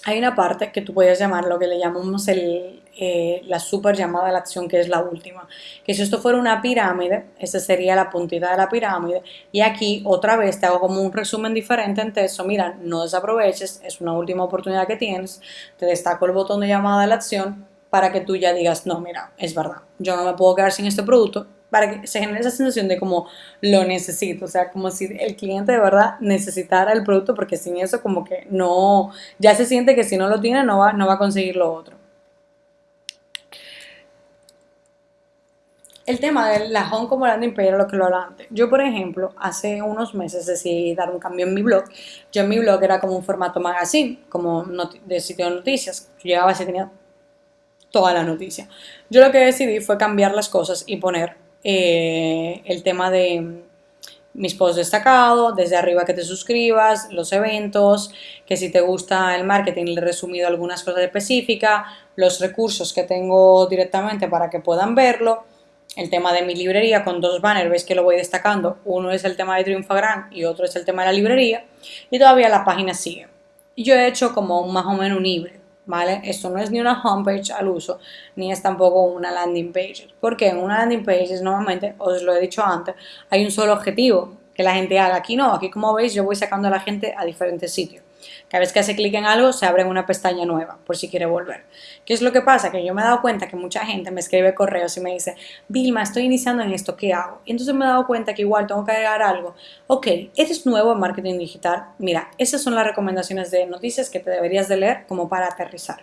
hay una parte que tú puedes llamar lo que le llamamos el, eh, la super llamada a la acción, que es la última. Que si esto fuera una pirámide, esa sería la puntita de la pirámide. Y aquí otra vez te hago como un resumen diferente en texto. Mira, no desaproveches, es una última oportunidad que tienes. Te destaco el botón de llamada a la acción para que tú ya digas, no, mira, es verdad, yo no me puedo quedar sin este producto, para que se genere esa sensación de como lo necesito, o sea, como si el cliente de verdad necesitara el producto, porque sin eso como que no, ya se siente que si no lo tiene no va, no va a conseguir lo otro. El tema de la home como landing page lo que lo hablaba antes. Yo, por ejemplo, hace unos meses decidí dar un cambio en mi blog. Yo en mi blog era como un formato magazine, como de sitio de noticias. Yo llegaba y tenía toda la noticia. Yo lo que decidí fue cambiar las cosas y poner eh, el tema de mis posts destacados, desde arriba que te suscribas, los eventos, que si te gusta el marketing le he resumido algunas cosas específicas, los recursos que tengo directamente para que puedan verlo, el tema de mi librería con dos banners, veis que lo voy destacando, uno es el tema de Triunfagram y otro es el tema de la librería, y todavía la página sigue. Yo he hecho como más o menos un híbrido. ¿Vale? Esto no es ni una homepage al uso, ni es tampoco una landing page. Porque en una landing page normalmente, os lo he dicho antes, hay un solo objetivo, que la gente haga. Aquí no, aquí como veis yo voy sacando a la gente a diferentes sitios. Cada vez que hace clic en algo se abre una pestaña nueva por si quiere volver. ¿Qué es lo que pasa? Que yo me he dado cuenta que mucha gente me escribe correos y me dice, Vilma, estoy iniciando en esto, ¿qué hago? Y entonces me he dado cuenta que igual tengo que agregar algo. Ok, eres nuevo en marketing digital. Mira, esas son las recomendaciones de noticias que te deberías de leer como para aterrizar.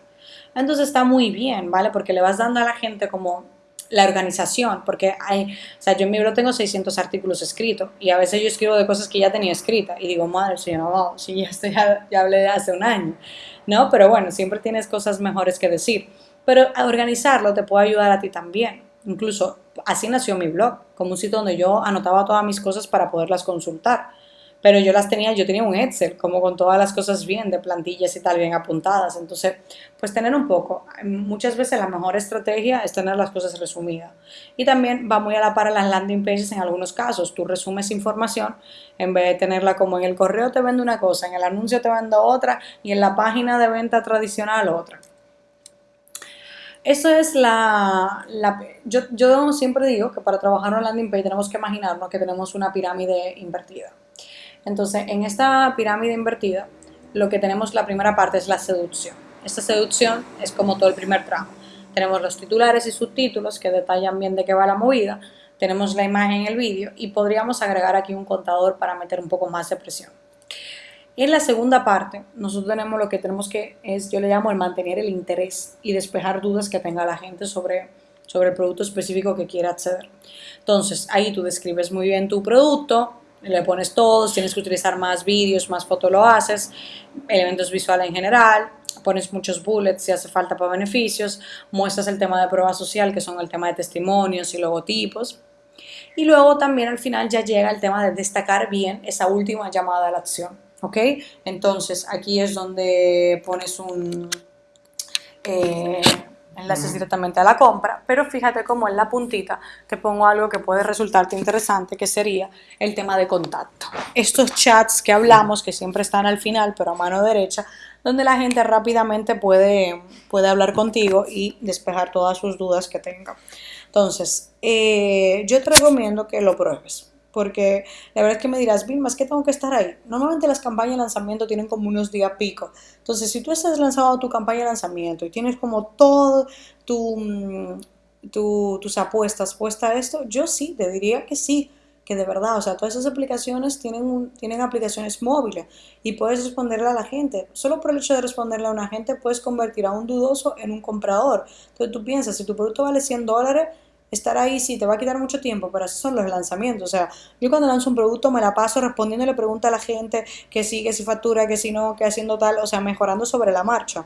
Entonces está muy bien, ¿vale? Porque le vas dando a la gente como la organización, porque hay, o sea, yo en mi blog tengo 600 artículos escritos y a veces yo escribo de cosas que ya tenía escritas y digo, madre, si no, si ya, estoy, ya, hablé hace un año, ¿no? Pero bueno, siempre tienes cosas mejores que decir. Pero organizarlo te puede ayudar a ti también. Incluso así nació mi blog, como un sitio donde yo anotaba todas mis cosas para poderlas consultar pero yo las tenía, yo tenía un Excel, como con todas las cosas bien, de plantillas y tal, bien apuntadas. Entonces, pues tener un poco. Muchas veces la mejor estrategia es tener las cosas resumidas. Y también va muy a la par a las landing pages en algunos casos. Tú resumes información en vez de tenerla como en el correo te vendo una cosa, en el anuncio te vendo otra y en la página de venta tradicional otra. Eso es la... yo, yo siempre digo que para trabajar en landing page tenemos que imaginarnos que tenemos una pirámide invertida. Entonces, en esta pirámide invertida, lo que tenemos la primera parte es la seducción. Esta seducción es como todo el primer tramo. Tenemos los titulares y subtítulos que detallan bien de qué va la movida, tenemos la imagen en el vídeo y podríamos agregar aquí un contador para meter un poco más de presión. En la segunda parte, nosotros tenemos lo que tenemos que es, yo le llamo el mantener el interés y despejar dudas que tenga la gente sobre, sobre el producto específico que quiera acceder. Entonces, ahí tú describes muy bien tu producto, le pones todos, tienes que utilizar más vídeos, más fotos lo haces, elementos visuales en general, pones muchos bullets si hace falta para beneficios, muestras el tema de prueba social, que son el tema de testimonios y logotipos, y luego también al final ya llega el tema de destacar bien esa última llamada a la acción. ¿ok? Entonces aquí es donde pones un eh, enlaces directamente a la compra, pero fíjate cómo en la puntita te pongo algo que puede resultarte interesante, que sería el tema de contacto. Estos chats que hablamos, que siempre están al final, pero a mano derecha, donde la gente rápidamente puede, puede hablar contigo y despejar todas sus dudas que tenga. Entonces, eh, yo te recomiendo que lo pruebes porque la verdad es que me dirás, Vilma, es que tengo que estar ahí. Normalmente las campañas de lanzamiento tienen como unos días pico. Entonces, si tú estás lanzado tu campaña de lanzamiento y tienes como todo mm, tu, tus apuestas puestas a esto, yo sí, te diría que sí, que de verdad, o sea, todas esas aplicaciones tienen, tienen aplicaciones móviles y puedes responderle a la gente. Solo por el hecho de responderle a una gente puedes convertir a un dudoso en un comprador. Entonces tú piensas, si tu producto vale 100 dólares, estar ahí sí te va a quitar mucho tiempo, pero esos son los lanzamientos. O sea, yo cuando lanzo un producto me la paso respondiéndole preguntas a la gente que sí, que si factura, que si no, que haciendo tal, o sea, mejorando sobre la marcha.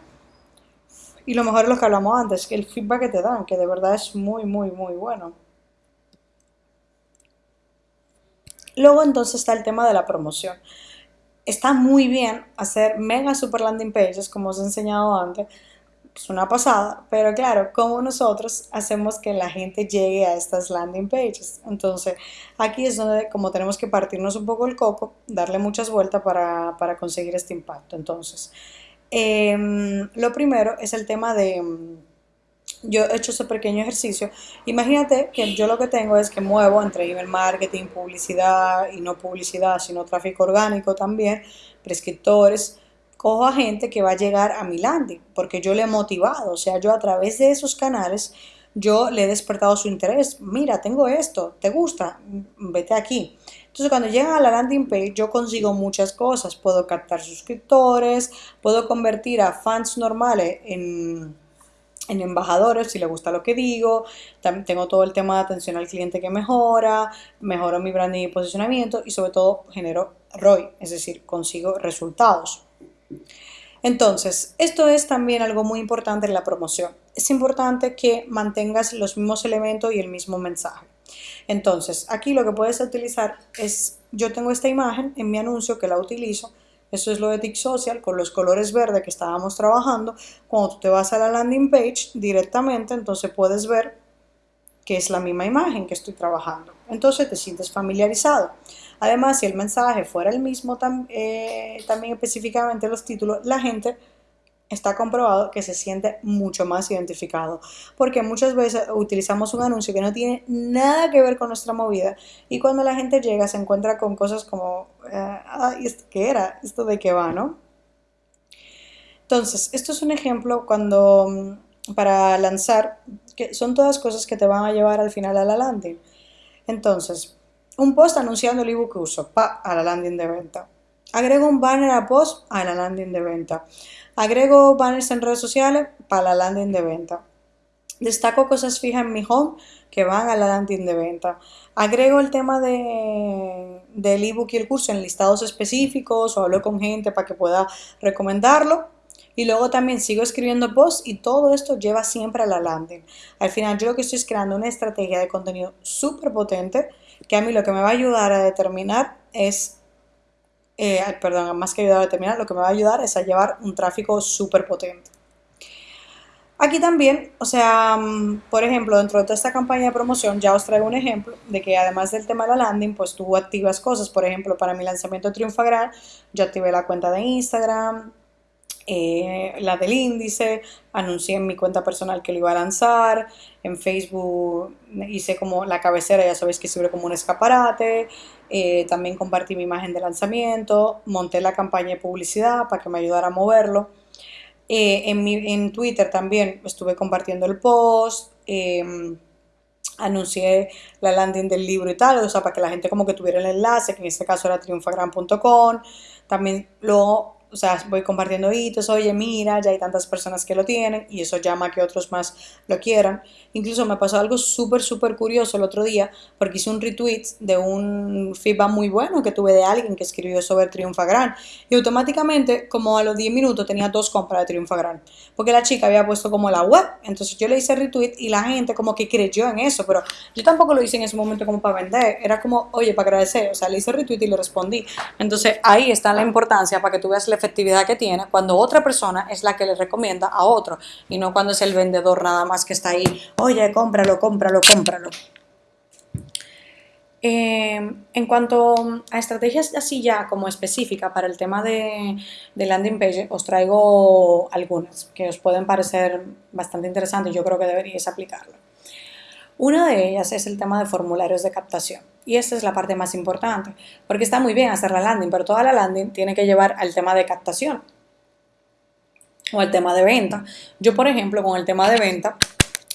Y lo mejor es lo que hablamos antes, que el feedback que te dan, que de verdad es muy, muy, muy bueno. Luego entonces está el tema de la promoción. Está muy bien hacer mega super landing pages, como os he enseñado antes, es una pasada, pero claro, como nosotros hacemos que la gente llegue a estas landing pages. Entonces, aquí es donde como tenemos que partirnos un poco el coco, darle muchas vueltas para, conseguir este impacto. Entonces, em, lo primero es el tema de, yo he hecho ese pequeño ejercicio. Imagínate que yo lo que tengo es que muevo entre email marketing, publicidad y no publicidad, sino tráfico orgánico también, prescriptores, cojo a gente que va a llegar a mi landing, porque yo le he motivado, o sea, yo a través de esos canales, yo le he despertado su interés. Mira, tengo esto, ¿te gusta? Vete aquí. Entonces, cuando llegan a la landing page, yo consigo muchas cosas. Puedo captar suscriptores, puedo convertir a fans normales en, en embajadores si le gusta lo que digo. Tengo todo el tema de atención al cliente que mejora, mejoro mi branding y posicionamiento y sobre todo genero ROI, es decir, consigo resultados. Entonces, esto es también algo muy importante en la promoción. Es importante que mantengas los mismos elementos y el mismo mensaje. Entonces, aquí lo que puedes utilizar es, yo tengo esta imagen en mi anuncio que la utilizo, eso es lo de Tick Social con los colores verdes que estábamos trabajando. Cuando tú te vas a la landing page directamente, entonces puedes ver que es la misma imagen que estoy trabajando. Entonces te sientes familiarizado. Además, si el mensaje fuera el mismo eh, también específicamente los títulos, la gente está comprobado que se siente mucho más identificado. Porque muchas veces utilizamos un anuncio que no tiene nada que ver con nuestra movida y cuando la gente llega se encuentra con cosas como, eh, ¿qué era? ¿Esto de qué va, no? Entonces, esto es un ejemplo cuando mm, para lanzar, que son todas cosas que te van a llevar al final a la landing. Entonces, un post anunciando el ebook uso, pa, a la landing de venta. Agrego un banner a post a la landing de venta. Agrego banners en redes sociales para la landing de venta. Destaco cosas fijas en mi home que van a la landing de venta. Agrego el tema de, del ebook y el curso en listados específicos o hablo con gente para que pueda recomendarlo. Y luego también sigo escribiendo posts y todo esto lleva siempre a la landing. Al final yo lo que estoy es creando una estrategia de contenido súper potente que a mí lo que me va a ayudar a determinar es, eh, perdón, más que ayudar a determinar, lo que me va a ayudar es a llevar un tráfico súper potente. Aquí también, o sea, mm, por ejemplo, dentro de toda esta campaña de promoción ya os traigo un ejemplo de que además del tema de la landing, pues tú activas cosas. Por ejemplo, para mi lanzamiento de Triunfagral, yo activé la cuenta de Instagram, eh, la del índice, anuncié en mi cuenta personal que lo iba a lanzar, en Facebook hice como la cabecera, ya sabéis que sirve como un escaparate, eh, también compartí mi imagen de lanzamiento, monté la campaña de publicidad para que me ayudara a moverlo. Eh, en, en, Twitter también estuve compartiendo el post, em, anuncié la landing del libro y tal, o sea, para que la gente como que tuviera el enlace, que en este caso era triunfagran.com, también luego o sea, voy compartiendo hitos, oye, mira, ya hay tantas personas que lo tienen y eso llama a que otros más lo quieran. Incluso me pasó algo súper, súper curioso el otro día porque hice un retweet de un feedback muy bueno que tuve de alguien que escribió sobre Triunfa Gran y automáticamente, como a los 10 minutos, tenía dos compras de Triunfa Gran porque la chica había puesto como la web. Entonces yo le hice retweet y la gente como que creyó en eso, pero yo tampoco lo hice en ese momento como para vender, era como, oye, para agradecer, o sea, le hice retweet y le respondí. Entonces ahí está la importancia para que tú veas la efectividad que tiene cuando otra persona es la que le recomienda a otro y no cuando es el vendedor nada más que está ahí, oye, cómpralo, cómpralo, cómpralo. Em, en cuanto a estrategias así ya como específica para el tema de, landing page, os traigo algunas que os pueden parecer bastante interesantes yo creo que deberíais aplicarlo. Una de ellas es el tema de formularios de captación. Y esta es la parte más importante, porque está muy bien hacer la landing, pero toda la landing tiene que llevar al tema de captación o al tema de venta. Yo, por ejemplo, con el tema de venta,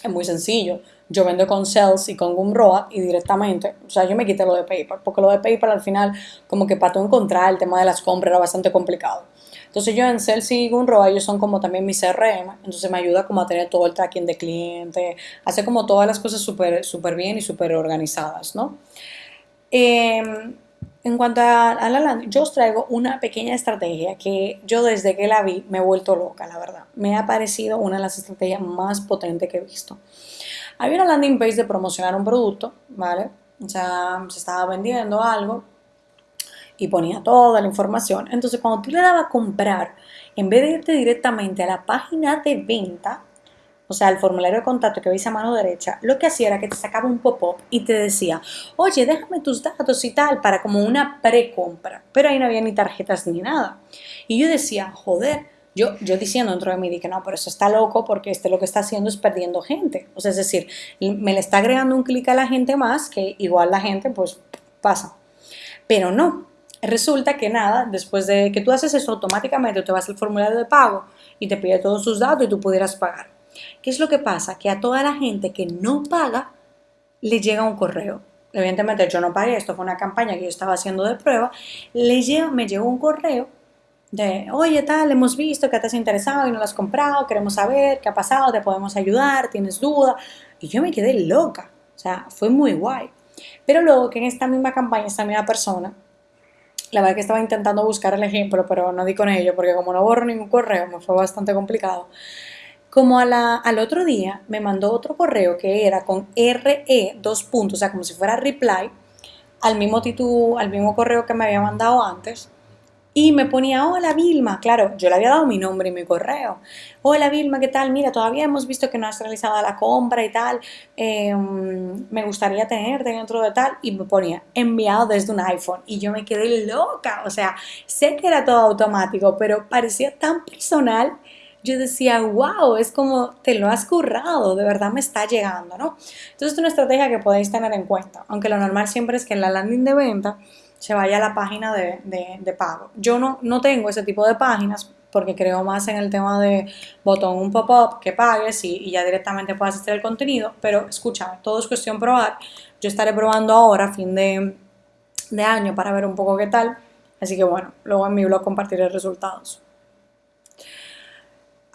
es muy sencillo. Yo vendo con Sales y con Gumroad y directamente, o sea, yo me quité lo de PayPal, porque lo de PayPal al final, como que para tú encontrar el tema de las compras era bastante complicado. Entonces yo en Sales y Gumroad, ellos son como también mi CRM, entonces me ayuda como a tener todo el tracking de cliente, hacer como todas las cosas súper super bien y súper organizadas, ¿no? Em, en cuanto a, la landing, yo os traigo una pequeña estrategia que yo desde que la vi me he vuelto loca, la verdad. Me ha parecido una de las estrategias más potentes que he visto. Había una landing page de promocionar un producto, ¿vale? O sea, se estaba vendiendo algo y ponía toda la información. Entonces, cuando tú le dabas a comprar, en vez de irte directamente a la página de venta, o sea, el formulario de contacto que veis a mano derecha, lo que hacía era que te sacaba un pop-up y te decía, oye, déjame tus datos y tal, para como una precompra. Pero ahí no había ni tarjetas ni nada. Y yo decía, joder, yo, yo diciendo dentro de mí, dije, no, pero eso está loco porque este lo que está haciendo es perdiendo gente. O sea, es decir, me le está agregando un clic a la gente más que igual la gente pues pasa. Pero no, resulta que nada, después de que tú haces eso automáticamente, te vas al formulario de pago y te pide todos sus datos y tú pudieras pagar. ¿Qué es lo que pasa? Que a toda la gente que no paga le llega un correo. Evidentemente yo no pagué, esto fue una campaña que yo estaba haciendo de prueba, le llega, me llegó un correo de, oye tal, hemos visto que te has interesado y no lo has comprado, queremos saber qué ha pasado, te podemos ayudar, tienes duda. Y yo me quedé loca, o sea, fue muy guay. Pero luego que en esta misma campaña, esta misma persona, la verdad que estaba intentando buscar el ejemplo, pero no di con ello, porque como no borro ningún correo, me fue bastante complicado. Como a la, al otro día me mandó otro correo que era con RE, dos puntos, o sea, como si fuera reply, al mismo título, al mismo correo que me había mandado antes. Y me ponía, hola Vilma, claro, yo le había dado mi nombre y mi correo. Hola Vilma, ¿qué tal? Mira, todavía hemos visto que no has realizado la compra y tal. Em, me gustaría tenerte dentro de tal. Y me ponía, enviado desde un iPhone. Y yo me quedé loca. O sea, sé que era todo automático, pero parecía tan personal yo decía, wow, es como te lo has currado, de verdad me está llegando, ¿no? Entonces es una estrategia que podéis tener en cuenta, aunque lo normal siempre es que en la landing de venta se vaya a la página de, de, pago. Yo no, no tengo ese tipo de páginas porque creo más en el tema de botón un pop-up que pagues y, y, ya directamente puedas hacer el contenido, pero escucha, todo es cuestión probar. Yo estaré probando ahora, fin de, de año, para ver un poco qué tal. Así que bueno, luego en mi blog compartiré resultados.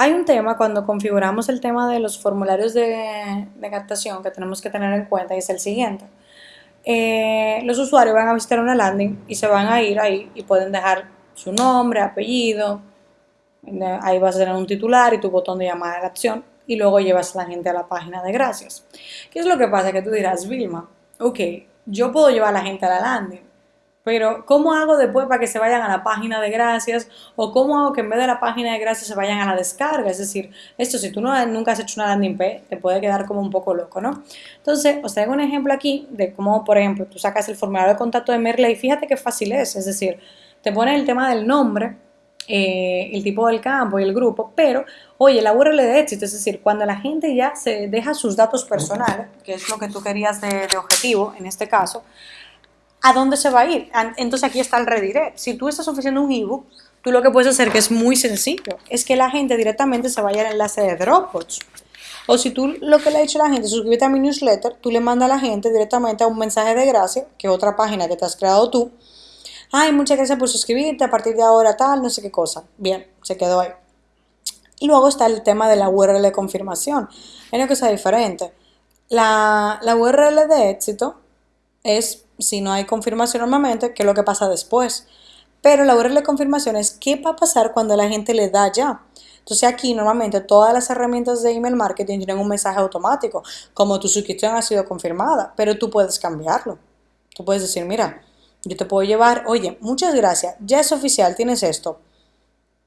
Hay un tema cuando configuramos el tema de los formularios de, captación que tenemos que tener en cuenta y es el siguiente. Eh, los usuarios van a visitar una landing y se van a ir ahí y pueden dejar su nombre, apellido, ahí vas a tener un titular y tu botón de llamada a la acción y luego llevas a la gente a la página de gracias. ¿Qué es lo que pasa? Que tú dirás, Vilma, ok, yo puedo llevar a la gente a la landing, pero, ¿cómo hago después para que se vayan a la página de gracias? ¿O cómo hago que en vez de la página de gracias se vayan a la descarga? Es decir, esto si tú no, nunca has hecho una landing page, te puede quedar como un poco loco, ¿no? Entonces, os traigo un ejemplo aquí de cómo, por ejemplo, tú sacas el formulario de contacto de Merle y fíjate qué fácil es. Es decir, te pone el tema del nombre, eh, el tipo del campo y el grupo, pero, oye, la URL de éxito, es decir, cuando la gente ya se deja sus datos personales, que es lo que tú querías de, de objetivo en este caso, ¿a dónde se va a ir? Entonces aquí está el redirect. Si tú estás ofreciendo un ebook, tú lo que puedes hacer, que es muy sencillo, es que la gente directamente se vaya al enlace de Dropbox. O si tú lo que le ha dicho a la gente, suscríbete a mi newsletter, tú le mandas a la gente directamente a un mensaje de gracia, que es otra página que te has creado tú, ay, muchas gracias por suscribirte, a partir de ahora tal, no sé qué cosa. Bien, se quedó ahí. Y luego está el tema de la URL de confirmación. Hay una cosa diferente. La, la URL de éxito es, si no hay confirmación normalmente, qué es lo que pasa después. Pero la URL de confirmación es qué va a pasar cuando la gente le da ya. Entonces aquí normalmente todas las herramientas de email marketing tienen un mensaje automático, como tu suscripción ha sido confirmada, pero tú puedes cambiarlo. Tú puedes decir, mira, yo te puedo llevar, oye, muchas gracias, ya es oficial, tienes esto.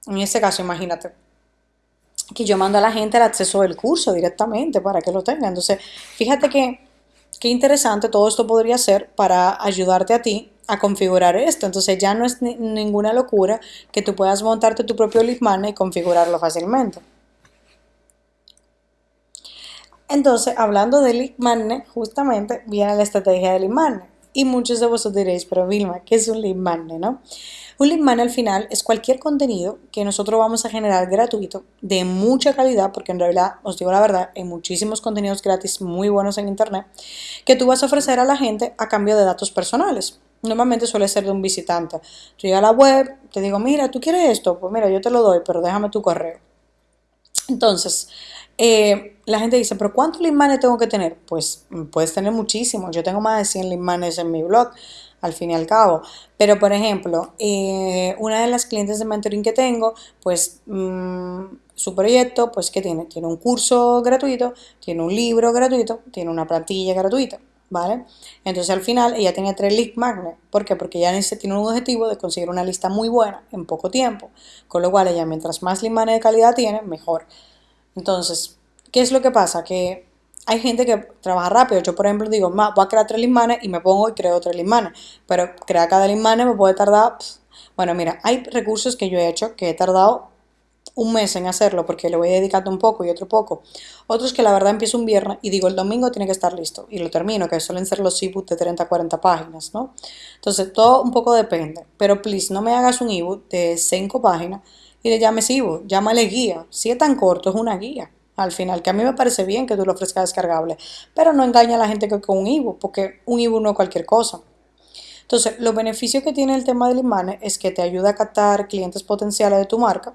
En este caso, imagínate que yo mando a la gente el acceso del curso directamente para que lo tenga. Entonces, fíjate que qué interesante todo esto podría ser para ayudarte a ti a configurar esto. Entonces ya no es ninguna locura que tú puedas montarte tu propio lead magnet y configurarlo fácilmente. Entonces, hablando de lead magnet, justamente viene la estrategia de lead magnet. Y muchos de vosotros diréis, pero Vilma, ¿qué es un lead magnet, no? Un lead al final es cualquier contenido que nosotros vamos a generar gratuito de mucha calidad, porque en realidad, os digo la verdad, hay muchísimos contenidos gratis muy buenos en internet que tú vas a ofrecer a la gente a cambio de datos personales. Normalmente suele ser de un visitante. Tú llegas a la web, te digo, mira, ¿tú quieres esto? Pues mira, yo te lo doy, pero déjame tu correo. Entonces, eh, la gente dice, pero ¿cuántos lead tengo que tener? Pues mm, puedes tener muchísimos. Yo tengo más de 100 lead en mi blog, al fin y al cabo. Pero, por ejemplo, eh, una de las clientes de mentoring que tengo, pues mm, su proyecto, pues ¿qué tiene? Tiene un curso gratuito, tiene un libro gratuito, tiene una plantilla gratuita. ¿vale? Entonces al final ella tenía tres lead magnet. ¿Por qué? Porque ella tiene un objetivo de conseguir una lista muy buena en poco tiempo. Con lo cual ella mientras más lead magnet de calidad tiene, mejor. Entonces, ¿qué es lo que pasa? Que hay gente que trabaja rápido. Yo, por ejemplo, digo, voy a crear tres lead magnet y me pongo y creo tres lead magnet. Pero crear cada lead magnet me puede tardar... bueno, mira, hay recursos que yo he hecho que he tardado un mes en hacerlo porque le voy dedicando un poco y otro poco. Otros que la verdad empiezo un viernes y digo el domingo tiene que estar listo y lo termino, que suelen ser los ebooks de 30 a 40 páginas, ¿no? Entonces todo un poco depende, pero please no me hagas un ebook de 5 páginas y le llames ebook, llámale guía. Si es tan corto es una guía. Al final, que a mí me parece bien que tú lo ofrezcas descargable, pero no engaña a la gente que con un ebook, porque un ebook no es cualquier cosa. Entonces, los beneficios que tiene el tema del imán es que te ayuda a captar clientes potenciales de tu marca,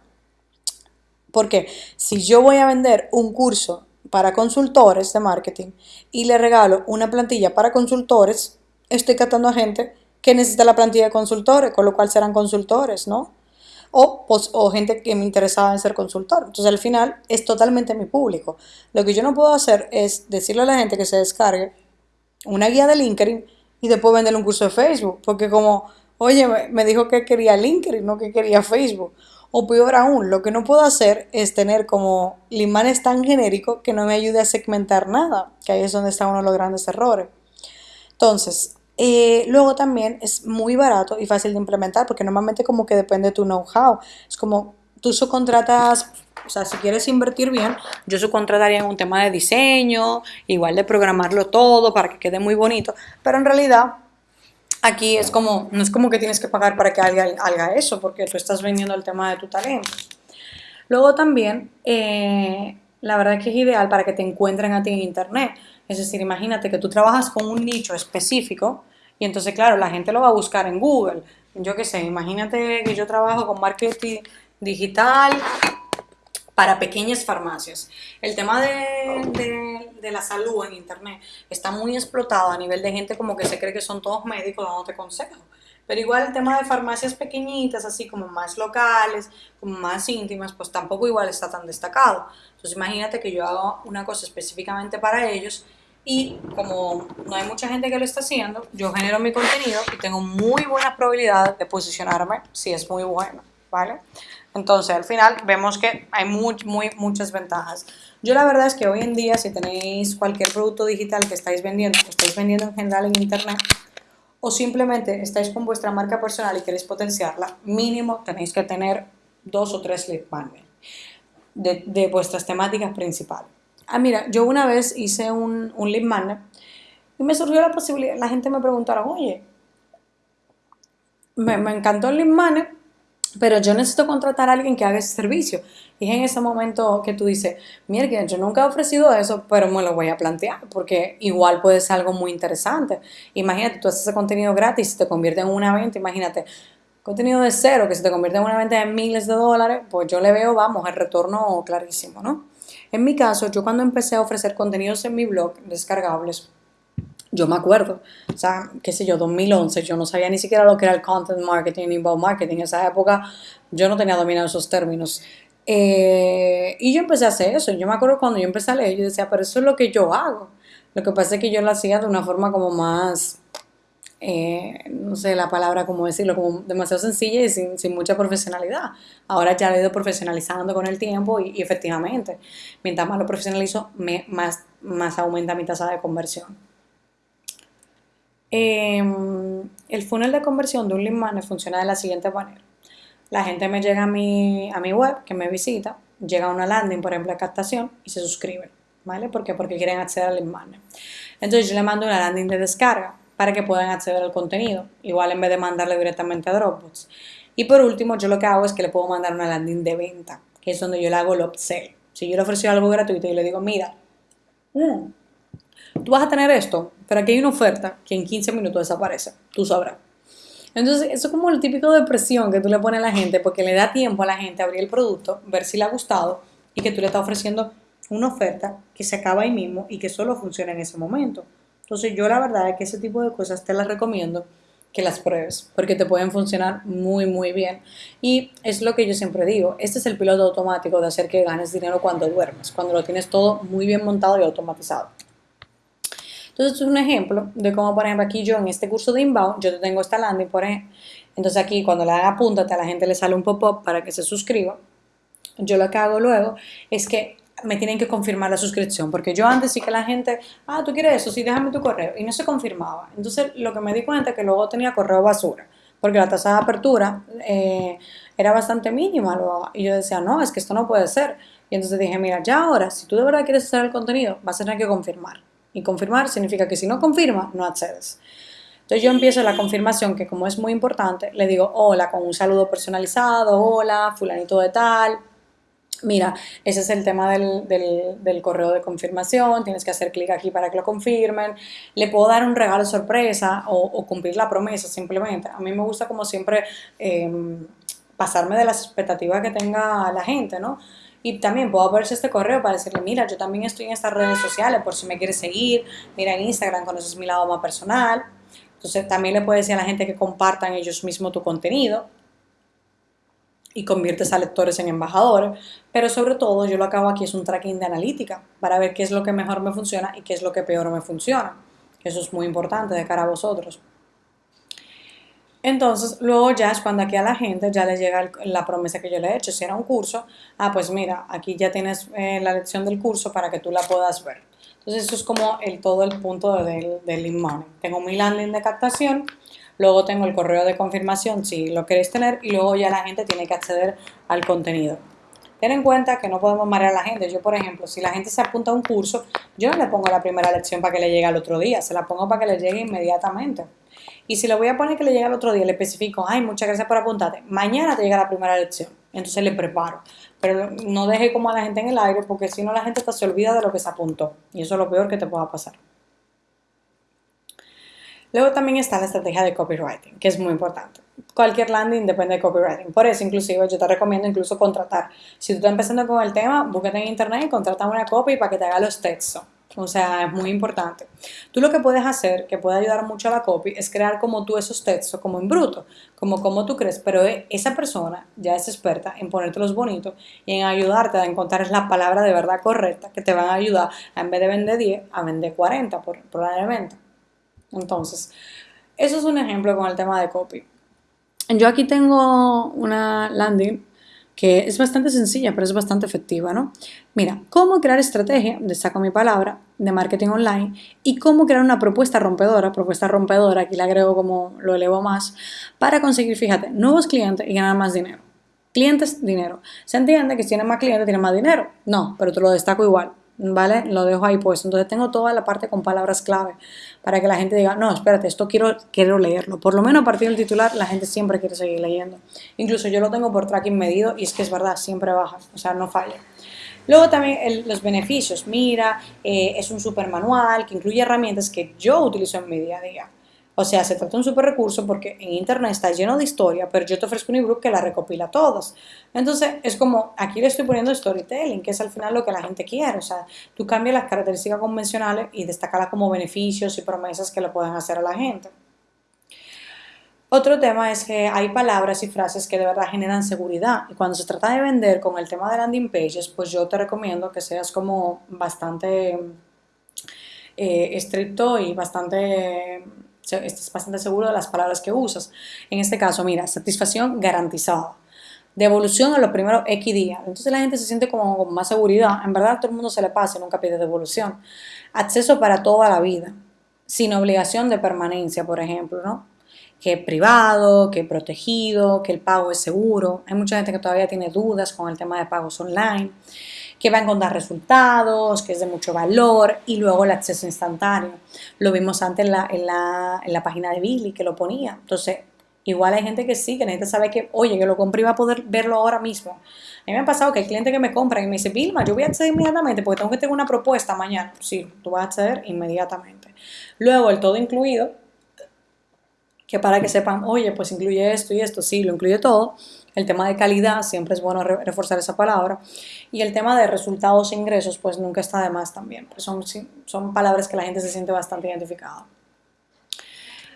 porque si yo voy a vender un curso para consultores de marketing y le regalo una plantilla para consultores, estoy captando a gente que necesita la plantilla de consultores, con lo cual serán consultores, ¿no? O, o gente que me interesaba en ser consultor. Entonces al final es totalmente mi público. Lo que yo no puedo hacer es decirle a la gente que se descargue una guía de LinkedIn y después venderle un curso de Facebook, porque como, oye, me dijo que quería LinkedIn, no que quería Facebook. O peor aún, lo que no puedo hacer es tener como limanes tan genérico que no me ayude a segmentar nada, que ahí es donde está uno de los grandes errores. Entonces, eh, luego también es muy barato y fácil de implementar porque normalmente como que depende de tu know-how. Es como tú subcontratas, o sea, si quieres invertir bien, yo subcontrataría en un tema de diseño, igual de programarlo todo para que quede muy bonito, pero en realidad Aquí es como, no es como que tienes que pagar para que alguien haga eso, porque tú estás vendiendo el tema de tu talento. Luego también, eh, la verdad es que es ideal para que te encuentren a ti en internet. Es decir, imagínate que tú trabajas con un nicho específico y entonces, claro, la gente lo va a buscar en Google. Yo qué sé, imagínate que yo trabajo con marketing digital para pequeñas farmacias. El tema de, la salud en Internet está muy explotado a nivel de gente como que se cree que son todos médicos dándote consejos. Pero igual el tema de farmacias pequeñitas, así como más locales, como más íntimas, pues tampoco igual está tan destacado. Entonces imagínate que yo hago una cosa específicamente para ellos y como no hay mucha gente que lo está haciendo, yo genero mi contenido y tengo muy buena probabilidad de posicionarme si es muy bueno, ¿vale? Entonces, al final vemos que hay muy, muy, muchas ventajas. Yo la verdad es que hoy en día, si tenéis cualquier producto digital que estáis vendiendo, que estáis vendiendo en general en Internet, o simplemente estáis con vuestra marca personal y queréis potenciarla, mínimo tenéis que tener dos o tres lead magnet de, vuestras temáticas principales. Ah, mira, yo una vez hice un, un lead magnet y me surgió la posibilidad, la gente me preguntaron, oye, me, me encantó el lead magnet, pero yo necesito contratar a alguien que haga ese servicio. Y es en ese momento que tú dices, mira, yo nunca he ofrecido eso, pero me lo voy a plantear, porque igual puede ser algo muy interesante. Imagínate, tú haces ese contenido gratis y te convierte en una venta, imagínate, contenido de cero que se te convierte en una venta de miles de dólares, pues yo le veo, vamos, el retorno clarísimo, ¿no? En mi caso, yo cuando empecé a ofrecer contenidos en mi blog descargables, yo me acuerdo, o sea, qué sé yo, 2011, yo no sabía ni siquiera lo que era el content marketing, inbound marketing. En esa época yo no tenía dominado esos términos. Eh, y yo empecé a hacer eso. Yo me acuerdo cuando yo empecé a leer, yo decía, pero eso es lo que yo hago. Lo que pasa es que yo lo hacía de una forma como más, eh, no sé la palabra, cómo decirlo, como demasiado sencilla y sin, sin, mucha profesionalidad. Ahora ya lo he ido profesionalizando con el tiempo y, efectivamente, mientras más lo profesionalizo, más, más aumenta mi tasa de conversión. Em, el funnel de conversión de un lead magnet funciona de la siguiente manera. La gente me llega a mi, a mi web, que me visita, llega a una landing, por ejemplo, de captación, y se suscriben, ¿vale? ¿Por qué? Porque quieren acceder al lead magnet. Entonces yo le mando una landing de descarga para que puedan acceder al contenido, igual en vez de mandarle directamente a Dropbox. Y por último, yo lo que hago es que le puedo mandar una landing de venta, que es donde yo le hago el upsell. Si yo le ofrezco algo gratuito y le digo, mira, mm, tú vas a tener esto, pero aquí hay una oferta que en 15 minutos desaparece, tú sabrás. Entonces, eso es como el típico de presión que tú le pones a la gente porque le da tiempo a la gente a abrir el producto, ver si le ha gustado y que tú le estás ofreciendo una oferta que se acaba ahí mismo y que solo funciona en ese momento. Entonces, yo la verdad es que ese tipo de cosas te las recomiendo que las pruebes, porque te pueden funcionar muy, muy bien. Y es lo que yo siempre digo, este es el piloto automático de hacer que ganes dinero cuando duermes, cuando lo tienes todo muy bien montado y automatizado. Entonces, es un ejemplo de cómo, por ejemplo, aquí yo en este curso de inbound, yo tengo esta landing, por ejemplo. Entonces, aquí cuando le dan apúntate, a la gente le sale un pop-up para que se suscriba. Yo lo que hago luego es que me tienen que confirmar la suscripción, porque yo antes sí que la gente, ah, tú quieres eso, sí, déjame tu correo, y no se confirmaba. Entonces, lo que me di cuenta es que luego tenía correo basura, porque la tasa de apertura eh, era bastante mínima, y yo decía, no, es que esto no puede ser. Y entonces dije, mira, ya ahora, si tú de verdad quieres hacer el contenido, vas a tener que confirmar. Y confirmar significa que si no confirma, no accedes. Entonces yo empiezo la confirmación, que como es muy importante, le digo hola con un saludo personalizado, hola, fulanito de tal. Mira, ese es el tema del, del, correo de confirmación, tienes que hacer clic aquí para que lo confirmen. Le puedo dar un regalo sorpresa o, cumplir la promesa simplemente. A mí me gusta como siempre em, pasarme de las expectativas que tenga la gente, ¿no? Y también puedo verse este correo para decirle, mira, yo también estoy en estas redes sociales por si me quieres seguir, mira en Instagram, conoces mi lado más personal. Entonces también le puedes decir a la gente que compartan ellos mismos tu contenido y conviertes a lectores en embajadores. Pero sobre todo yo lo acabo aquí es un tracking de analítica para ver qué es lo que mejor me funciona y qué es lo que peor me funciona. Eso es muy importante de cara a vosotros. Entonces, luego ya es cuando aquí a la gente ya le llega la promesa que yo le he hecho. Si era un curso, ah, pues mira, aquí ya tienes eh, la lección del curso para que tú la puedas ver. Entonces, eso es como el, todo el punto del, del lead money. Tengo mi landing de captación, luego tengo el correo de confirmación si lo queréis tener y luego ya la gente tiene que acceder al contenido. Ten en cuenta que no podemos marear a la gente. Yo, por ejemplo, si la gente se apunta a un curso, yo no le pongo la primera lección para que le llegue al otro día, se la pongo para que le llegue inmediatamente. Y si le voy a poner que le llegue al otro día, le especifico, ay, muchas gracias por apuntarte, mañana te llega la primera lección. Entonces le preparo. Pero no deje como a la gente en el aire, porque si no la gente se olvida de lo que se apuntó. Y eso es lo peor que te pueda pasar. Luego también está la estrategia de copywriting, que es muy importante. Cualquier landing depende de copywriting. Por eso, inclusive, yo te recomiendo incluso contratar. Si tú estás empezando con el tema, búsquete en internet y contrata una copy para que te haga los textos. O sea, es muy importante. Tú lo que puedes hacer, que puede ayudar mucho a la copy, es crear como tú esos textos, como en bruto, como como tú crees, pero esa persona ya es experta en ponértelos bonitos y en ayudarte a encontrar la palabra de verdad correcta que te van a ayudar a en vez de vender 10, a vender 40 por, probablemente. Entonces, eso es un ejemplo con el tema de copy. Yo aquí tengo una landing que es bastante sencilla, pero es bastante efectiva, ¿no? Mira, cómo crear estrategia, destaco mi palabra, de marketing online y cómo crear una propuesta rompedora, propuesta rompedora, aquí la agrego como lo elevo más, para conseguir, fíjate, nuevos clientes y ganar más dinero. Clientes, dinero. Se entiende que si tienes más clientes, tienes más dinero. No, pero te lo destaco igual. ¿Vale? Lo dejo ahí puesto. Entonces tengo toda la parte con palabras clave para que la gente diga, no, espérate, esto quiero, quiero leerlo. Por lo menos a partir del titular la gente siempre quiere seguir leyendo. Incluso yo lo tengo por tracking medido y es que es verdad, siempre baja, o sea, no falla. Luego también los beneficios. Mira, eh, es un super manual que incluye herramientas que yo utilizo en mi día a día. O sea, se trata de un super recurso porque en internet está lleno de historia, pero yo te ofrezco un ebook que la recopila todas. Entonces, es como, aquí le estoy poniendo storytelling, que es al final lo que la gente quiere. O sea, tú cambias las características convencionales y destacarlas como beneficios y promesas que le pueden hacer a la gente. Otro tema es que hay palabras y frases que de verdad generan seguridad. Y cuando se trata de vender con el tema de landing pages, pues yo te recomiendo que seas como bastante eh, estricto y bastante estés bastante seguro de las palabras que usas. En este caso, mira, satisfacción garantizada. Devolución a los primeros X días. Entonces la gente se siente como con más seguridad. En verdad, todo el mundo se le pasa y nunca pide devolución. Acceso para toda la vida. Sin obligación de permanencia, por ejemplo, ¿no? Que privado, que protegido, que el pago es seguro. Hay mucha gente que todavía tiene dudas con el tema de pagos online que va a encontrar resultados, que es de mucho valor y luego el acceso instantáneo. Lo vimos antes en la, en la, en la página de Billy que lo ponía. Entonces, igual hay gente que sí, que necesita saber que, oye, que lo compré y va a poder verlo ahora mismo. A mí me ha pasado que hay clientes que me compran y me dicen, Vilma, yo voy a acceder inmediatamente porque tengo que tener una propuesta mañana. Sí, tú vas a acceder inmediatamente. Luego, el todo incluido, que para que sepan, oye, pues incluye esto y esto, sí, lo incluye todo. El tema de calidad, siempre es bueno reforzar esa palabra. Y el tema de resultados e ingresos, pues nunca está de más también. Pues son, son palabras que la gente se siente bastante identificada.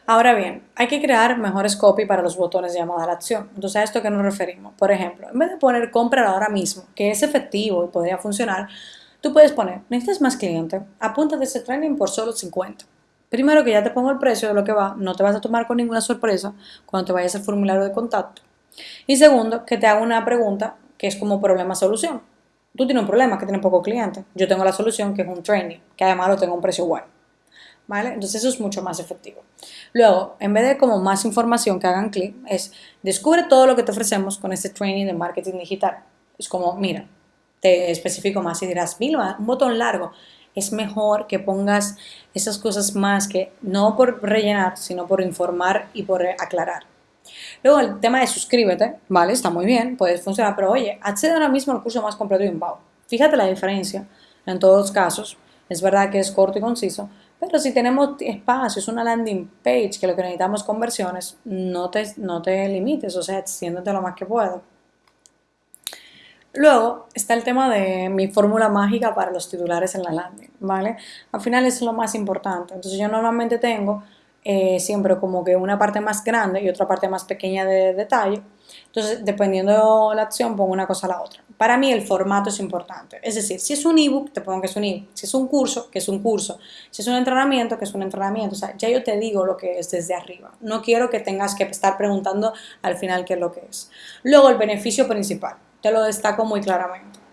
Ahora bien, hay que crear mejores copy para los botones de llamada a la acción. Entonces, ¿a esto qué nos referimos? Por ejemplo, en vez de poner compra ahora mismo, que es efectivo y podría funcionar, tú puedes poner, necesitas más cliente, apúntate ese training por solo 50. Primero que ya te pongo el precio de lo que va, no te vas a tomar con ninguna sorpresa cuando te vayas al formulario de contacto. Y segundo, que te haga una pregunta que es como problema-solución. Tú tienes un problema que tiene poco cliente. Yo tengo la solución que es un training, que además lo tengo a un precio bueno. ¿Vale? Entonces eso es mucho más efectivo. Luego, en vez de como más información que hagan clic, es descubre todo lo que te ofrecemos con este training de marketing digital. Es como, mira, te especifico más y dirás, Vilma, un botón largo. Es mejor que pongas esas cosas más que no por rellenar, sino por informar y por aclarar. Luego el tema de suscríbete, ¿vale? Está muy bien, puede funcionar, pero oye, accede ahora mismo al curso más completo de Inbound. Fíjate la diferencia en todos los casos. Es verdad que es corto y conciso, pero si tenemos espacio, es una landing page que lo que necesitamos conversiones, no te, no te limites, o sea, extiéndete lo más que puedas. Luego está el tema de mi fórmula mágica para los titulares en la landing, ¿vale? Al final es lo más importante. Entonces yo normalmente tengo eh, siempre como que una parte más grande y otra parte más pequeña de detalle. Entonces, dependiendo de la acción, pongo una cosa a la otra. Para mí el formato es importante. Es decir, si es un ebook, te pongo que es un ebook. Si es un curso, que es un curso. Si es un entrenamiento, que es un entrenamiento. O sea, ya yo te digo lo que es desde arriba. No quiero que tengas que estar preguntando al final qué es lo que es. Luego, el beneficio principal. Te lo destaco muy claramente.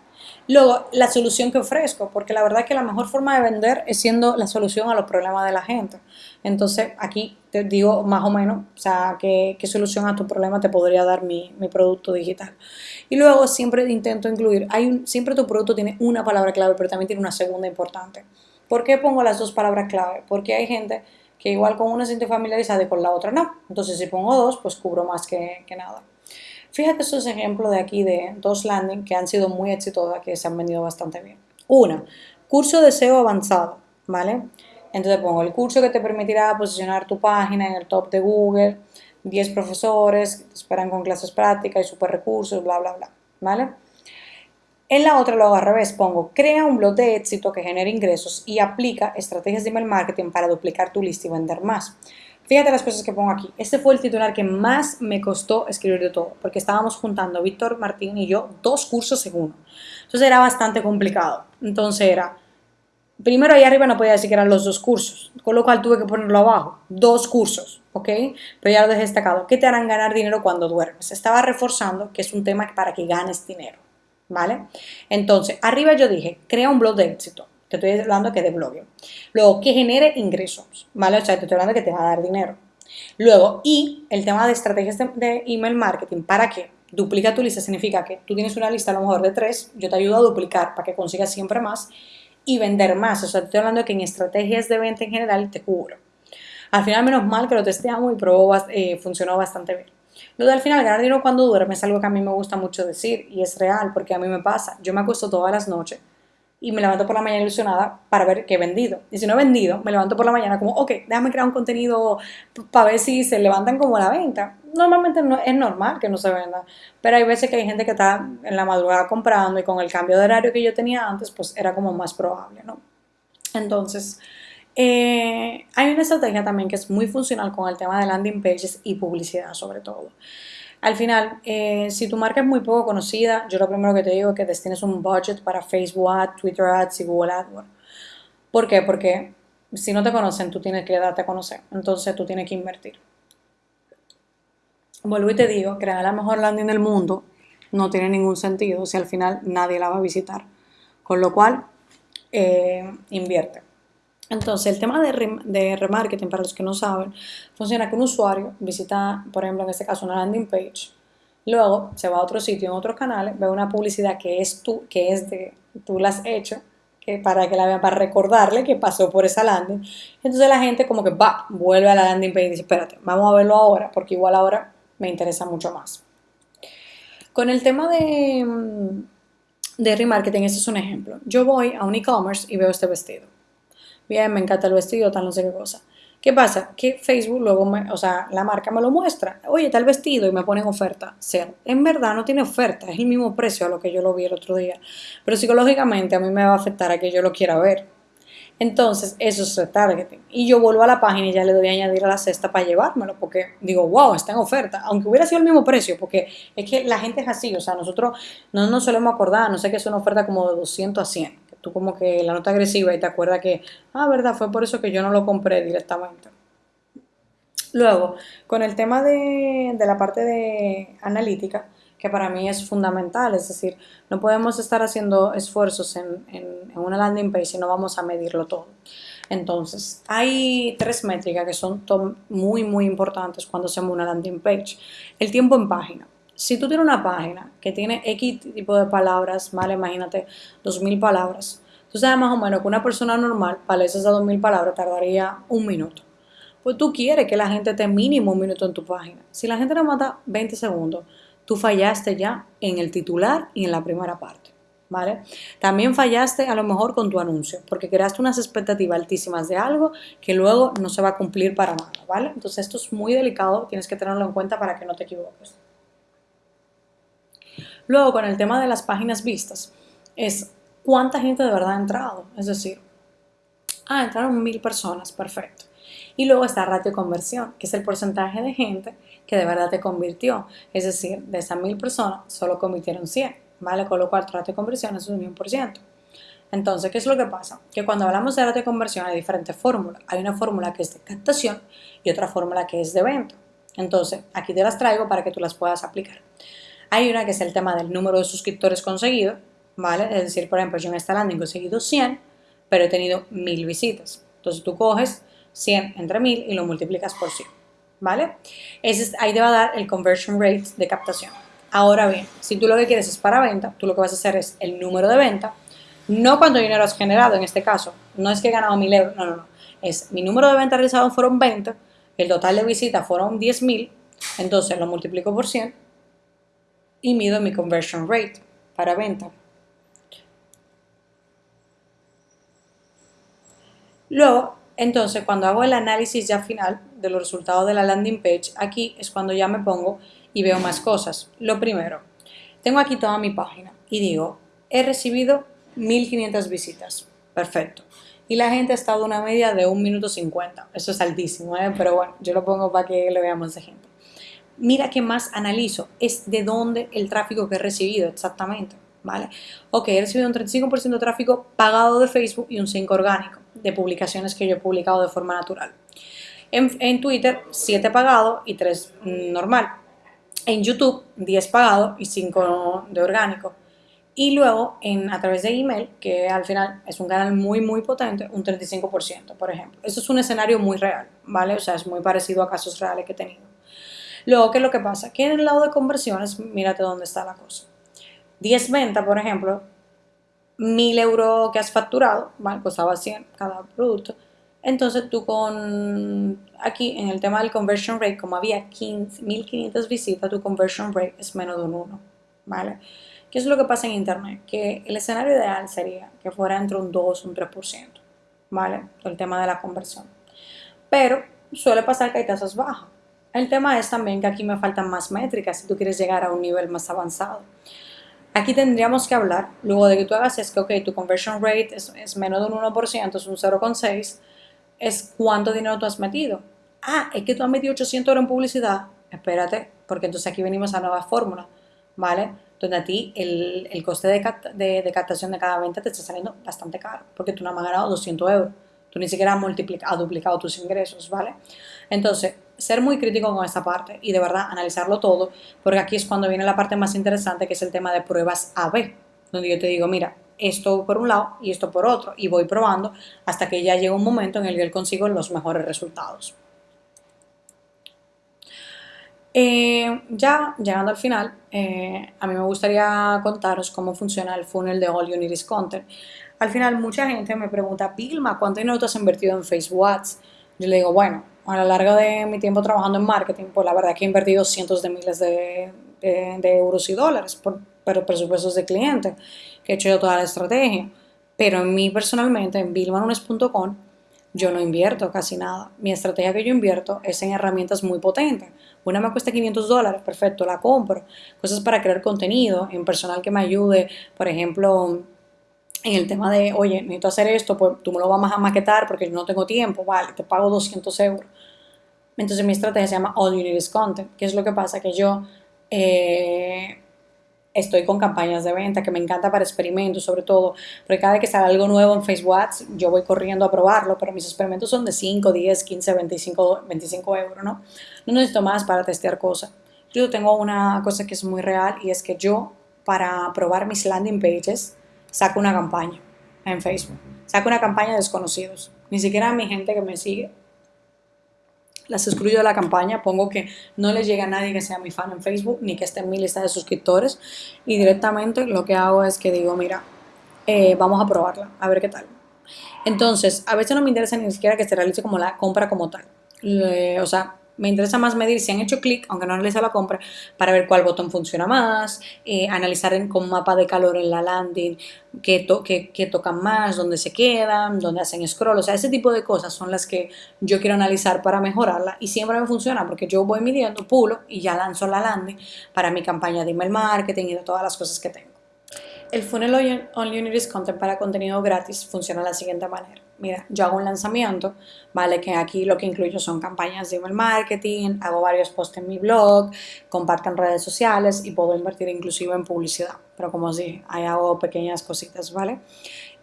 Luego, la solución que ofrezco, porque la verdad es que la mejor forma de vender es siendo la solución a los problemas de la gente. Entonces, aquí te digo más o menos, o sea, qué, solución a tu problema te podría dar mi, producto digital. Y luego siempre intento incluir, hay siempre tu producto tiene una palabra clave, pero también tiene una segunda importante. ¿Por qué pongo las dos palabras clave? Porque hay gente que igual con una se siente familiarizada y con la otra no. Entonces, si pongo dos, pues cubro más que, que nada. Fíjate estos ejemplos de aquí de dos landing que han sido muy exitosas, que se han vendido bastante bien. Una, curso de SEO avanzado, ¿vale? Entonces pongo el curso que te permitirá posicionar tu página en el top de Google, 10 profesores que te esperan con clases prácticas y super recursos, bla, bla, bla, ¿vale? En la otra lo hago al revés, pongo crea un blog de éxito que genere ingresos y aplica estrategias de email marketing para duplicar tu lista y vender más. Fíjate las cosas que pongo aquí. Este fue el titular que más me costó escribir de todo, porque estábamos juntando Víctor Martín y yo dos cursos en uno. Entonces era bastante complicado. Entonces era, primero ahí arriba no podía decir que eran los dos cursos, con lo cual tuve que ponerlo abajo. Dos cursos, ¿ok? Pero ya lo dejé destacado. ¿Qué te harán ganar dinero cuando duermes? Estaba reforzando que es un tema para que ganes dinero, ¿vale? Entonces, arriba yo dije, crea un blog de éxito. Te estoy hablando que de blogging. Luego, que genere ingresos, ¿vale? O sea, te estoy hablando que te va a dar dinero. Luego, y el tema de estrategias de, email marketing, ¿para qué? Duplica tu lista significa que tú tienes una lista a lo mejor de tres, yo te ayudo a duplicar para que consigas siempre más y vender más. O sea, estoy hablando que en estrategias de venta en general te cubro. Al final, menos mal que lo testeamos y probó, eh, funcionó bastante bien. Lo de al final, ganar dinero cuando duerme es algo que a mí me gusta mucho decir y es real porque a mí me pasa. Yo me acuesto todas las noches y me levanto por la mañana ilusionada para ver qué he vendido. Y si no he vendido, me levanto por la mañana como, ok, déjame crear un contenido para ver si se levantan como la venta. Normalmente no, es normal que no se venda, pero hay veces que hay gente que está en la madrugada comprando y con el cambio de horario que yo tenía antes, pues era como más probable, ¿no? Entonces, eh, hay una estrategia también que es muy funcional con el tema de landing pages y publicidad sobre todo. Al final, eh, si tu marca es muy poco conocida, yo lo primero que te digo es que destines un budget para Facebook Ads, Twitter Ads y Google AdWords. ¿Por qué? Porque si no te conocen, tú tienes que darte a conocer. Entonces, tú tienes que invertir. Vuelvo y te digo, crear la mejor landing del mundo no tiene ningún sentido si al final nadie la va a visitar. Con lo cual, eh, invierte. Entonces, el tema de, remarketing, para los que no saben, funciona que un usuario visita, por ejemplo, en este caso, una landing page, luego se va a otro sitio, en otros canales, ve una publicidad que es tú, que es de, tú la has hecho, que para que la vean, para recordarle que pasó por esa landing. Entonces la gente como que va, vuelve a la landing page y dice, espérate, vamos a verlo ahora, porque igual ahora me interesa mucho más. Con el tema de, de remarketing, este es un ejemplo. Yo voy a un e-commerce y veo este vestido bien, me encanta el vestido, tal, no sé qué cosa. ¿Qué pasa? Que Facebook luego, me, o sea, la marca me lo muestra. Oye, tal vestido y me ponen oferta. Cero. En verdad no tiene oferta, es el mismo precio a lo que yo lo vi el otro día. Pero psicológicamente a mí me va a afectar a que yo lo quiera ver. Entonces, eso es retargeting. Y yo vuelvo a la página y ya le doy a añadir a la cesta para llevármelo, porque digo, wow, está en oferta. Aunque hubiera sido el mismo precio, porque es que la gente es así. O sea, nosotros no nos solemos acordar, no sé que es una oferta como de 200 a 100 tú como que la nota agresiva y te acuerdas que, ah, verdad, fue por eso que yo no lo compré directamente. Luego, con el tema de, la parte de analítica, que para mí es fundamental, es decir, no podemos estar haciendo esfuerzos en, en, una landing page si no vamos a medirlo todo. Entonces, hay tres métricas que son muy, muy importantes cuando hacemos una landing page. El tiempo en página si tú tienes una página que tiene X tipo de palabras, ¿vale? Imagínate 2.000 palabras. Tú sabes más o menos que una persona normal para esas 2.000 palabras tardaría un minuto. Pues tú quieres que la gente te mínimo un minuto en tu página. Si la gente no mata 20 segundos, tú fallaste ya en el titular y en la primera parte. ¿Vale? También fallaste a lo mejor con tu anuncio, porque creaste unas expectativas altísimas de algo que luego no se va a cumplir para nada, ¿vale? Entonces esto es muy delicado, tienes que tenerlo en cuenta para que no te equivoques. Luego, con el tema de las páginas vistas, es cuánta gente de verdad ha entrado. Es decir, ah, entraron mil personas, perfecto. Y luego está ratio conversión, que es el porcentaje de gente que de verdad te convirtió. Es decir, de esas mil personas solo convirtieron 100, ¿vale? Con lo cual ratio de conversión es un 100%. Entonces, ¿qué es lo que pasa? Que cuando hablamos de ratio de conversión hay diferentes fórmulas. Hay una fórmula que es de captación y otra fórmula que es de venta. Entonces, aquí te las traigo para que tú las puedas aplicar. Hay una que es el tema del número de suscriptores conseguidos, ¿vale? Es decir, por ejemplo, yo en esta landing he conseguido 100, pero he tenido 1000 visitas. Entonces tú coges 100 entre 1000 y lo multiplicas por 100, ¿vale? Ese ahí te va a dar el conversion rate de captación. Ahora bien, si tú lo que quieres es para venta, tú lo que vas a hacer es el número de venta, no cuánto dinero has generado en este caso, no es que he ganado 1000 euros, no, no, no, es mi número de venta realizado fueron 20, el total de visitas fueron 10.000, entonces lo multiplico por 100 y mido mi conversion rate para venta. Luego, entonces, cuando hago el análisis ya final de los resultados de la landing page, aquí es cuando ya me pongo y veo más cosas. Lo primero, tengo aquí toda mi página y digo, he recibido 1500 visitas. Perfecto. Y la gente ha estado una media de 1 minuto 50. Eso es altísimo, ¿eh? pero bueno, yo lo pongo para que le veamos de gente mira qué más analizo, es de dónde el tráfico que he recibido exactamente, ¿vale? Ok, he recibido un 35% de tráfico pagado de Facebook y un 5% orgánico de publicaciones que yo he publicado de forma natural. En, Twitter, 7 pagado y 3 normal. En YouTube, 10 pagado y 5 de orgánico. Y luego, en, a través de email, que al final es un canal muy, muy potente, un 35%, por ejemplo. Eso es un escenario muy real, ¿vale? O sea, es muy parecido a casos reales que he tenido. Luego, ¿qué es lo que pasa? Que en el lado de conversiones, mírate dónde está la cosa. 10 ventas, por ejemplo, 1000 euros que has facturado, ¿vale? Costaba 100 cada producto. Entonces tú con, aquí en el tema del conversion rate, como había 1500 visitas, tu conversion rate es menos de un 1, ¿vale? ¿Qué es lo que pasa en Internet? Que el escenario ideal sería que fuera entre un 2 y un 3%, ¿vale? El tema de la conversión. Pero suele pasar que hay tasas bajas. El tema es también que aquí me faltan más métricas si tú quieres llegar a un nivel más avanzado. Aquí tendríamos que hablar, luego de que tú hagas es que, ok, tu conversion rate es, es menos de un 1%, es un 0,6%, es cuánto dinero tú has metido. Ah, es que tú has metido 800 euros en publicidad. Espérate, porque entonces aquí venimos a nueva fórmula, ¿vale? Donde a ti el, el coste de, de, captación de cada venta te está saliendo bastante caro, porque tú no has ganado 200 euros. Tú ni siquiera has, multiplicado, has duplicado tus ingresos, ¿vale? Entonces, ser muy crítico con esta parte y de verdad analizarlo todo, porque aquí es cuando viene la parte más interesante, que es el tema de pruebas A-B, donde yo te digo, mira, esto por un lado y esto por otro, y voy probando hasta que ya llega un momento en el que consigo los mejores resultados. Eh, ya llegando al final, eh, a mí me gustaría contaros cómo funciona el funnel de All You Content. Al final, mucha gente me pregunta, Vilma, ¿cuánto dinero tú has invertido en Facebook Ads? Yo le digo, bueno, a lo largo de mi tiempo trabajando en marketing, pues la verdad que he invertido cientos de miles de, euros y dólares por, presupuestos de clientes que he hecho yo toda la estrategia. Pero en mí personalmente, en billmanunes.com, yo no invierto casi nada. Mi estrategia que yo invierto es en herramientas muy potentes. Una me cuesta 500 dólares, perfecto, la compro. Cosas para crear contenido, en personal que me ayude, por ejemplo, en el tema de, oye, necesito hacer esto, pues tú me lo vas a maquetar porque yo no tengo tiempo, vale, te pago 200 euros. Entonces mi estrategia se llama All You Need is Content. ¿Qué es lo que pasa? Que yo eh, estoy con campañas de venta que me encanta para experimentos, sobre todo, porque cada vez que sale algo nuevo en Facebook Ads, yo voy corriendo a probarlo, pero mis experimentos son de 5, 10, 15, 25, 25 euros, ¿no? No necesito más para testear cosas. Yo tengo una cosa que es muy real y es que yo, para probar mis landing pages, saco una campaña en Facebook. Saco una campaña de desconocidos. Ni siquiera mi gente que me sigue las excluyo de la campaña, pongo que no les llega a nadie que sea mi fan en Facebook, ni que esté en mi lista de suscriptores, y directamente lo que hago es que digo, mira, eh, vamos a probarla, a ver qué tal. Entonces, a veces no me interesa ni siquiera que se realice como la compra como tal. o sea, me interesa más medir si han hecho clic, aunque no realice la compra, para ver cuál botón funciona más, eh, analizar con mapa de calor en la landing qué, tocan más, dónde se quedan, dónde hacen scroll, o sea, ese tipo de cosas son las que yo quiero analizar para mejorarla y siempre me funciona porque yo voy midiendo, pulo y ya lanzo la landing para mi campaña de email marketing y de todas las cosas que tengo. El funnel on Unity's Content para contenido gratis funciona de la siguiente manera. Mira, yo hago un lanzamiento, ¿vale? Que aquí lo que incluyo son campañas de email marketing, hago varios posts en mi blog, comparto en redes sociales y puedo invertir inclusive en publicidad. Pero como os dije, ahí hago pequeñas cositas, ¿vale?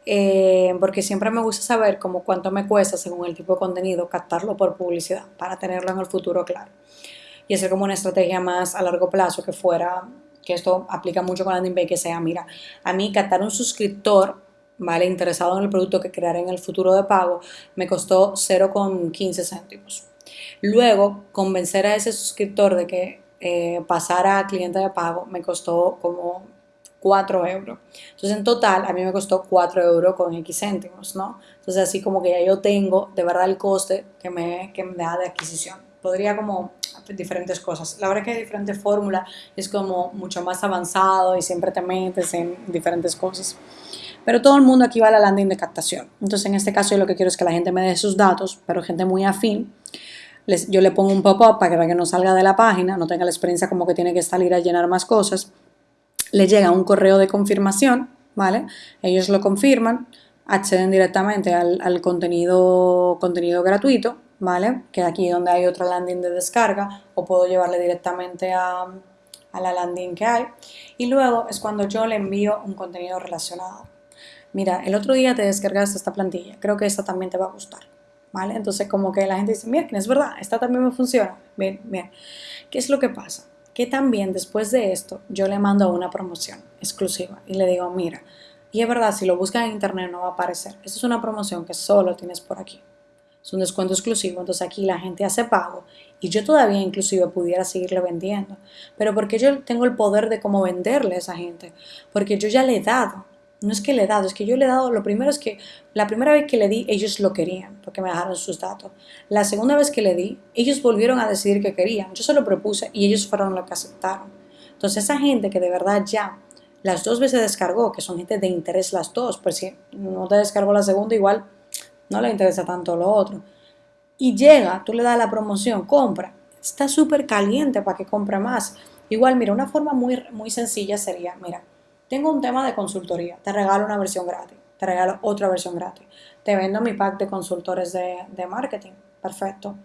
Eh, porque siempre me gusta saber cómo cuánto me cuesta, según el tipo de contenido, captarlo por publicidad para tenerlo en el futuro claro. Y hacer como una estrategia más a largo plazo que fuera que esto aplica mucho con landing page, que sea, mira, a mí captar un suscriptor, ¿vale? Interesado en el producto que crearé en el futuro de pago, me costó 0,15 céntimos. Luego, convencer a ese suscriptor de que eh, pasara a cliente de pago me costó como 4 euros. Entonces, en total, a mí me costó 4 euros con X céntimos, ¿no? Entonces, así como que ya yo tengo de verdad el coste que me, que me da de adquisición. Podría como diferentes cosas. La verdad que hay diferentes fórmulas, es como mucho más avanzado y siempre te metes en diferentes cosas. Pero todo el mundo aquí va a la landing de captación. Entonces, en este caso, yo lo que quiero es que la gente me dé sus datos, pero gente muy afín. Yo le pongo un pop-up para que no salga de la página, no tenga la experiencia como que tiene que salir a llenar más cosas. Le llega un correo de confirmación, ¿vale? Ellos lo confirman, acceden directamente al, al contenido, contenido gratuito ¿vale? Que aquí donde hay otra landing de descarga o puedo llevarle directamente a, a la landing que hay. Y luego es cuando yo le envío un contenido relacionado. Mira, el otro día te descargaste esta plantilla, creo que esta también te va a gustar. ¿Vale? Entonces como que la gente dice, mira, es verdad, esta también me funciona. Bien, bien. ¿Qué es lo que pasa? Que también después de esto yo le mando una promoción exclusiva y le digo, mira, y es verdad, si lo buscas en internet no va a aparecer. Esta es una promoción que solo tienes por aquí es un descuento exclusivo, entonces aquí la gente hace pago y yo todavía inclusive pudiera seguirle vendiendo. Pero porque yo tengo el poder de cómo venderle a esa gente, porque yo ya le he dado, No es que le he dado, es que yo le he dado, lo primero es que la primera vez que le di, ellos lo querían, porque me dejaron sus datos. La segunda vez que le di, ellos volvieron a decidir que querían. Yo se lo propuse y ellos fueron los que aceptaron. Entonces esa gente que de verdad ya las dos veces descargó, que son gente de interés las dos, pues si no te descargó la segunda, igual no le interesa tanto lo otro. Y llega, tú le das la promoción, compra, está súper caliente para que compre más. Igual, mira, una forma muy, muy sencilla sería, mira, tengo un tema de consultoría, te regalo una versión gratis, te regalo otra versión gratis, te vendo mi pack de consultores de, de marketing, perfecto,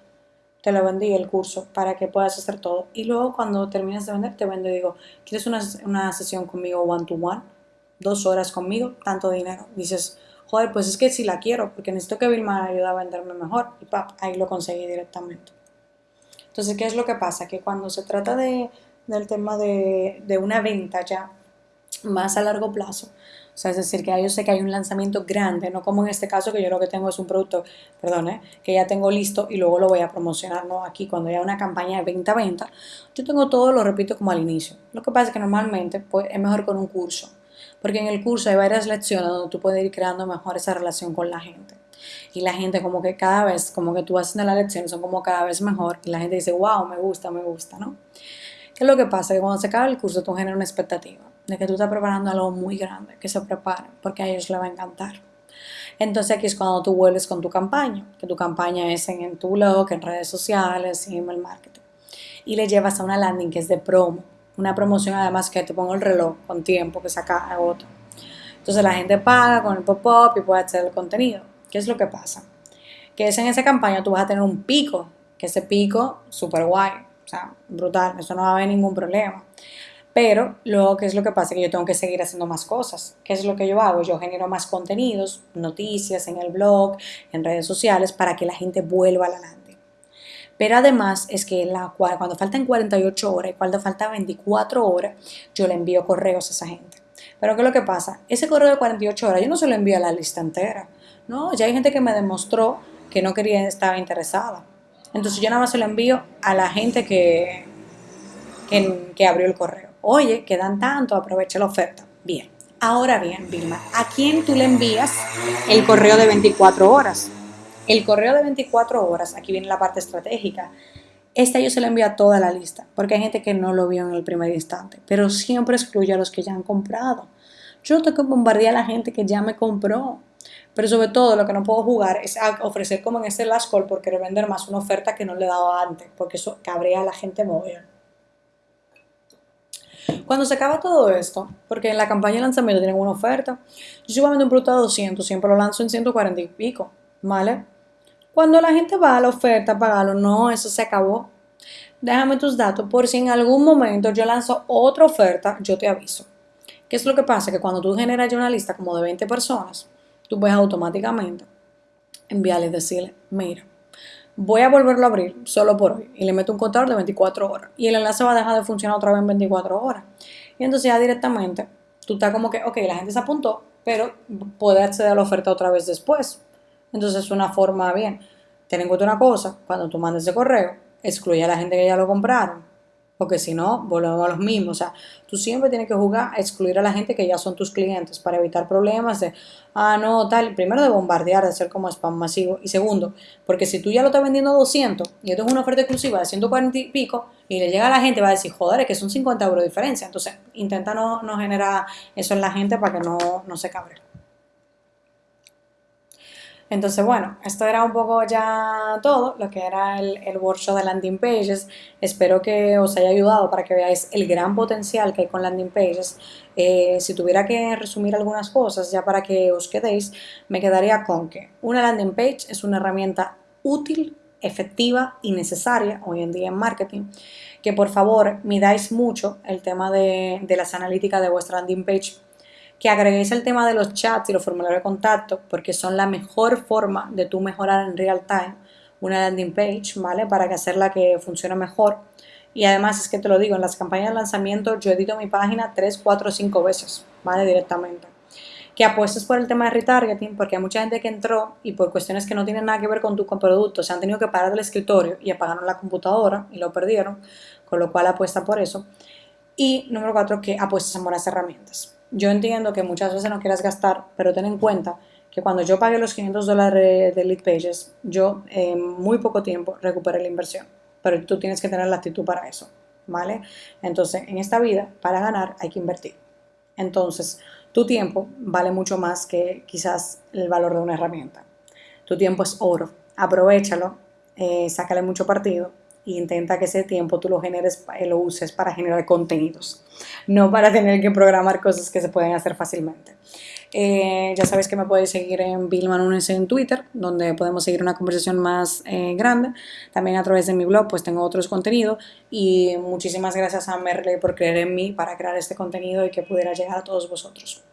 te lo vendí el curso para que puedas hacer todo. Y luego cuando termines de vender, te vendo y digo, ¿quieres una, una sesión conmigo one to one? Dos horas conmigo, tanto dinero. Dices, joder, pues es que sí la quiero, porque necesito que Vilma ayude a venderme mejor. Y pap, ahí lo conseguí directamente. Entonces, ¿qué es lo que pasa? Que cuando se trata de, del tema de, de una venta ya más a largo plazo, o sea, es decir, que yo sé que hay un lanzamiento grande, no como en este caso que yo lo que tengo es un producto, perdón, ¿eh? que ya tengo listo y luego lo voy a promocionar, ¿no? Aquí cuando hay una campaña de venta-venta, yo tengo todo, lo repito como al inicio. Lo que pasa es que normalmente pues, es mejor con un curso, porque en el curso hay varias lecciones donde tú puedes ir creando mejor esa relación con la gente. Y la gente como que cada vez, como que tú haciendo la lección, son como cada vez mejor y la gente dice, wow, me gusta, me gusta, ¿no? ¿Qué es lo que pasa? Que cuando se acaba el curso tú generas una expectativa de que tú estás preparando algo muy grande, que se preparen, porque a ellos les va a encantar. Entonces aquí es cuando tú vuelves con tu campaña, que tu campaña es en, tu blog, en redes sociales, en email marketing. Y le llevas a una landing que es de promo, una promoción además que te pongo el reloj con tiempo que saca otro. Entonces la gente paga con el pop-up y puede hacer el contenido. ¿Qué es lo que pasa? Que es en esa campaña tú vas a tener un pico, que ese pico, súper guay, o sea, brutal, eso no va a haber ningún problema. Pero luego, ¿qué es lo que pasa? Que yo tengo que seguir haciendo más cosas. ¿Qué es lo que yo hago? Yo genero más contenidos, noticias en el blog, en redes sociales, para que la gente vuelva a la landing. Pero además es que cuando faltan 48 horas y cuando faltan 24 horas, yo le envío correos a esa gente. Pero ¿qué es lo que pasa? Ese correo de 48 horas yo no se lo envío a la lista entera. No, ya hay gente que me demostró que no quería, estaba interesada. Entonces yo nada más se lo envío a la gente que, que abrió el correo oye, quedan tanto, aprovecha la oferta. Bien, ahora bien, Vilma, ¿a quién tú le envías el correo de 24 horas? El correo de 24 horas, aquí viene la parte estratégica. Esta yo se lo envío a toda la lista, porque hay gente que no lo vio en el primer instante, pero siempre excluye a los que ya han comprado. Yo tengo que bombardear a la gente que ya me compró, pero sobre todo lo que no puedo jugar es ofrecer como en este last call por querer vender más una oferta que no le dado antes, porque eso cabrea a la gente móvil. Cuando se acaba todo esto, porque en la campaña de lanzamiento tienen una oferta, yo vendiendo un producto a 200, siempre lo lanzo en 140 y pico, ¿vale? Cuando la gente va a la oferta a pagarlo, no, eso se acabó. Déjame tus datos por si en algún momento yo lanzo otra oferta, yo te aviso. ¿Qué es lo que pasa? Que cuando tú generas una lista como de 20 personas, tú puedes automáticamente enviarles decirle, mira, voy a volverlo a abrir solo por hoy y le meto un contador de 24 horas y el enlace va a dejar de funcionar otra vez en 24 horas. Y entonces ya directamente tú estás como que, ok, la gente se apuntó, pero puede acceder a la oferta otra vez después. Entonces es una forma bien. Ten en cuenta una cosa, cuando tú mandes ese correo, excluye a la gente que ya lo compraron porque si no, volvemos a los mismos. O sea, tú siempre tienes que jugar a excluir a la gente que ya son tus clientes para evitar problemas de, ah, no, tal. Primero, de bombardear, de hacer como spam masivo. Y segundo, porque si tú ya lo estás vendiendo a 200 y esto es una oferta exclusiva de 140 y pico y le llega a la gente, va a decir, joder, es que son 50 euros de diferencia. Entonces, intenta no, no generar eso en la gente para que no, no se cabre. Entonces, bueno, esto era un poco ya todo, lo que era el, el, workshop de landing pages. Espero que os haya ayudado para que veáis el gran potencial que hay con landing pages. Eh, si tuviera que resumir algunas cosas ya para que os quedéis, me quedaría con que una landing page es una herramienta útil, efectiva y necesaria hoy en día en marketing. Que por favor midáis mucho el tema de, de las analíticas de vuestra landing page que agreguéis el tema de los chats y los formularios de contacto, porque son la mejor forma de tú mejorar en real time una landing page, ¿vale? Para que hacerla que funcione mejor. Y además es que te lo digo, en las campañas de lanzamiento yo edito mi página 3, 4, 5 veces, ¿vale? Directamente. Que apuestes por el tema de retargeting, porque hay mucha gente que entró y por cuestiones que no tienen nada que ver con tu producto, se han tenido que parar del escritorio y apagaron la computadora y lo perdieron, con lo cual apuesta por eso. Y número 4, que apuestes en buenas herramientas yo entiendo que muchas veces no quieras gastar, pero ten en cuenta que cuando yo pagué los 500 dólares de Lead Pages, yo en muy poco tiempo recuperé la inversión. Pero tú tienes que tener la actitud para eso, ¿vale? Entonces, en esta vida, para ganar hay que invertir. Entonces, tu tiempo vale mucho más que quizás el valor de una herramienta. Tu tiempo es oro. Aprovechalo, eh, sácale mucho partido e intenta que ese tiempo tú lo generes, eh, lo uses para generar contenidos, no para tener que programar cosas que se pueden hacer fácilmente. Eh, ya sabes que me puedes seguir en Vilma en Twitter, donde podemos seguir una conversación más eh, grande. También a través de mi blog, pues tengo otros contenidos. Y muchísimas gracias a Merle por creer en mí para crear este contenido y que pudiera llegar a todos vosotros.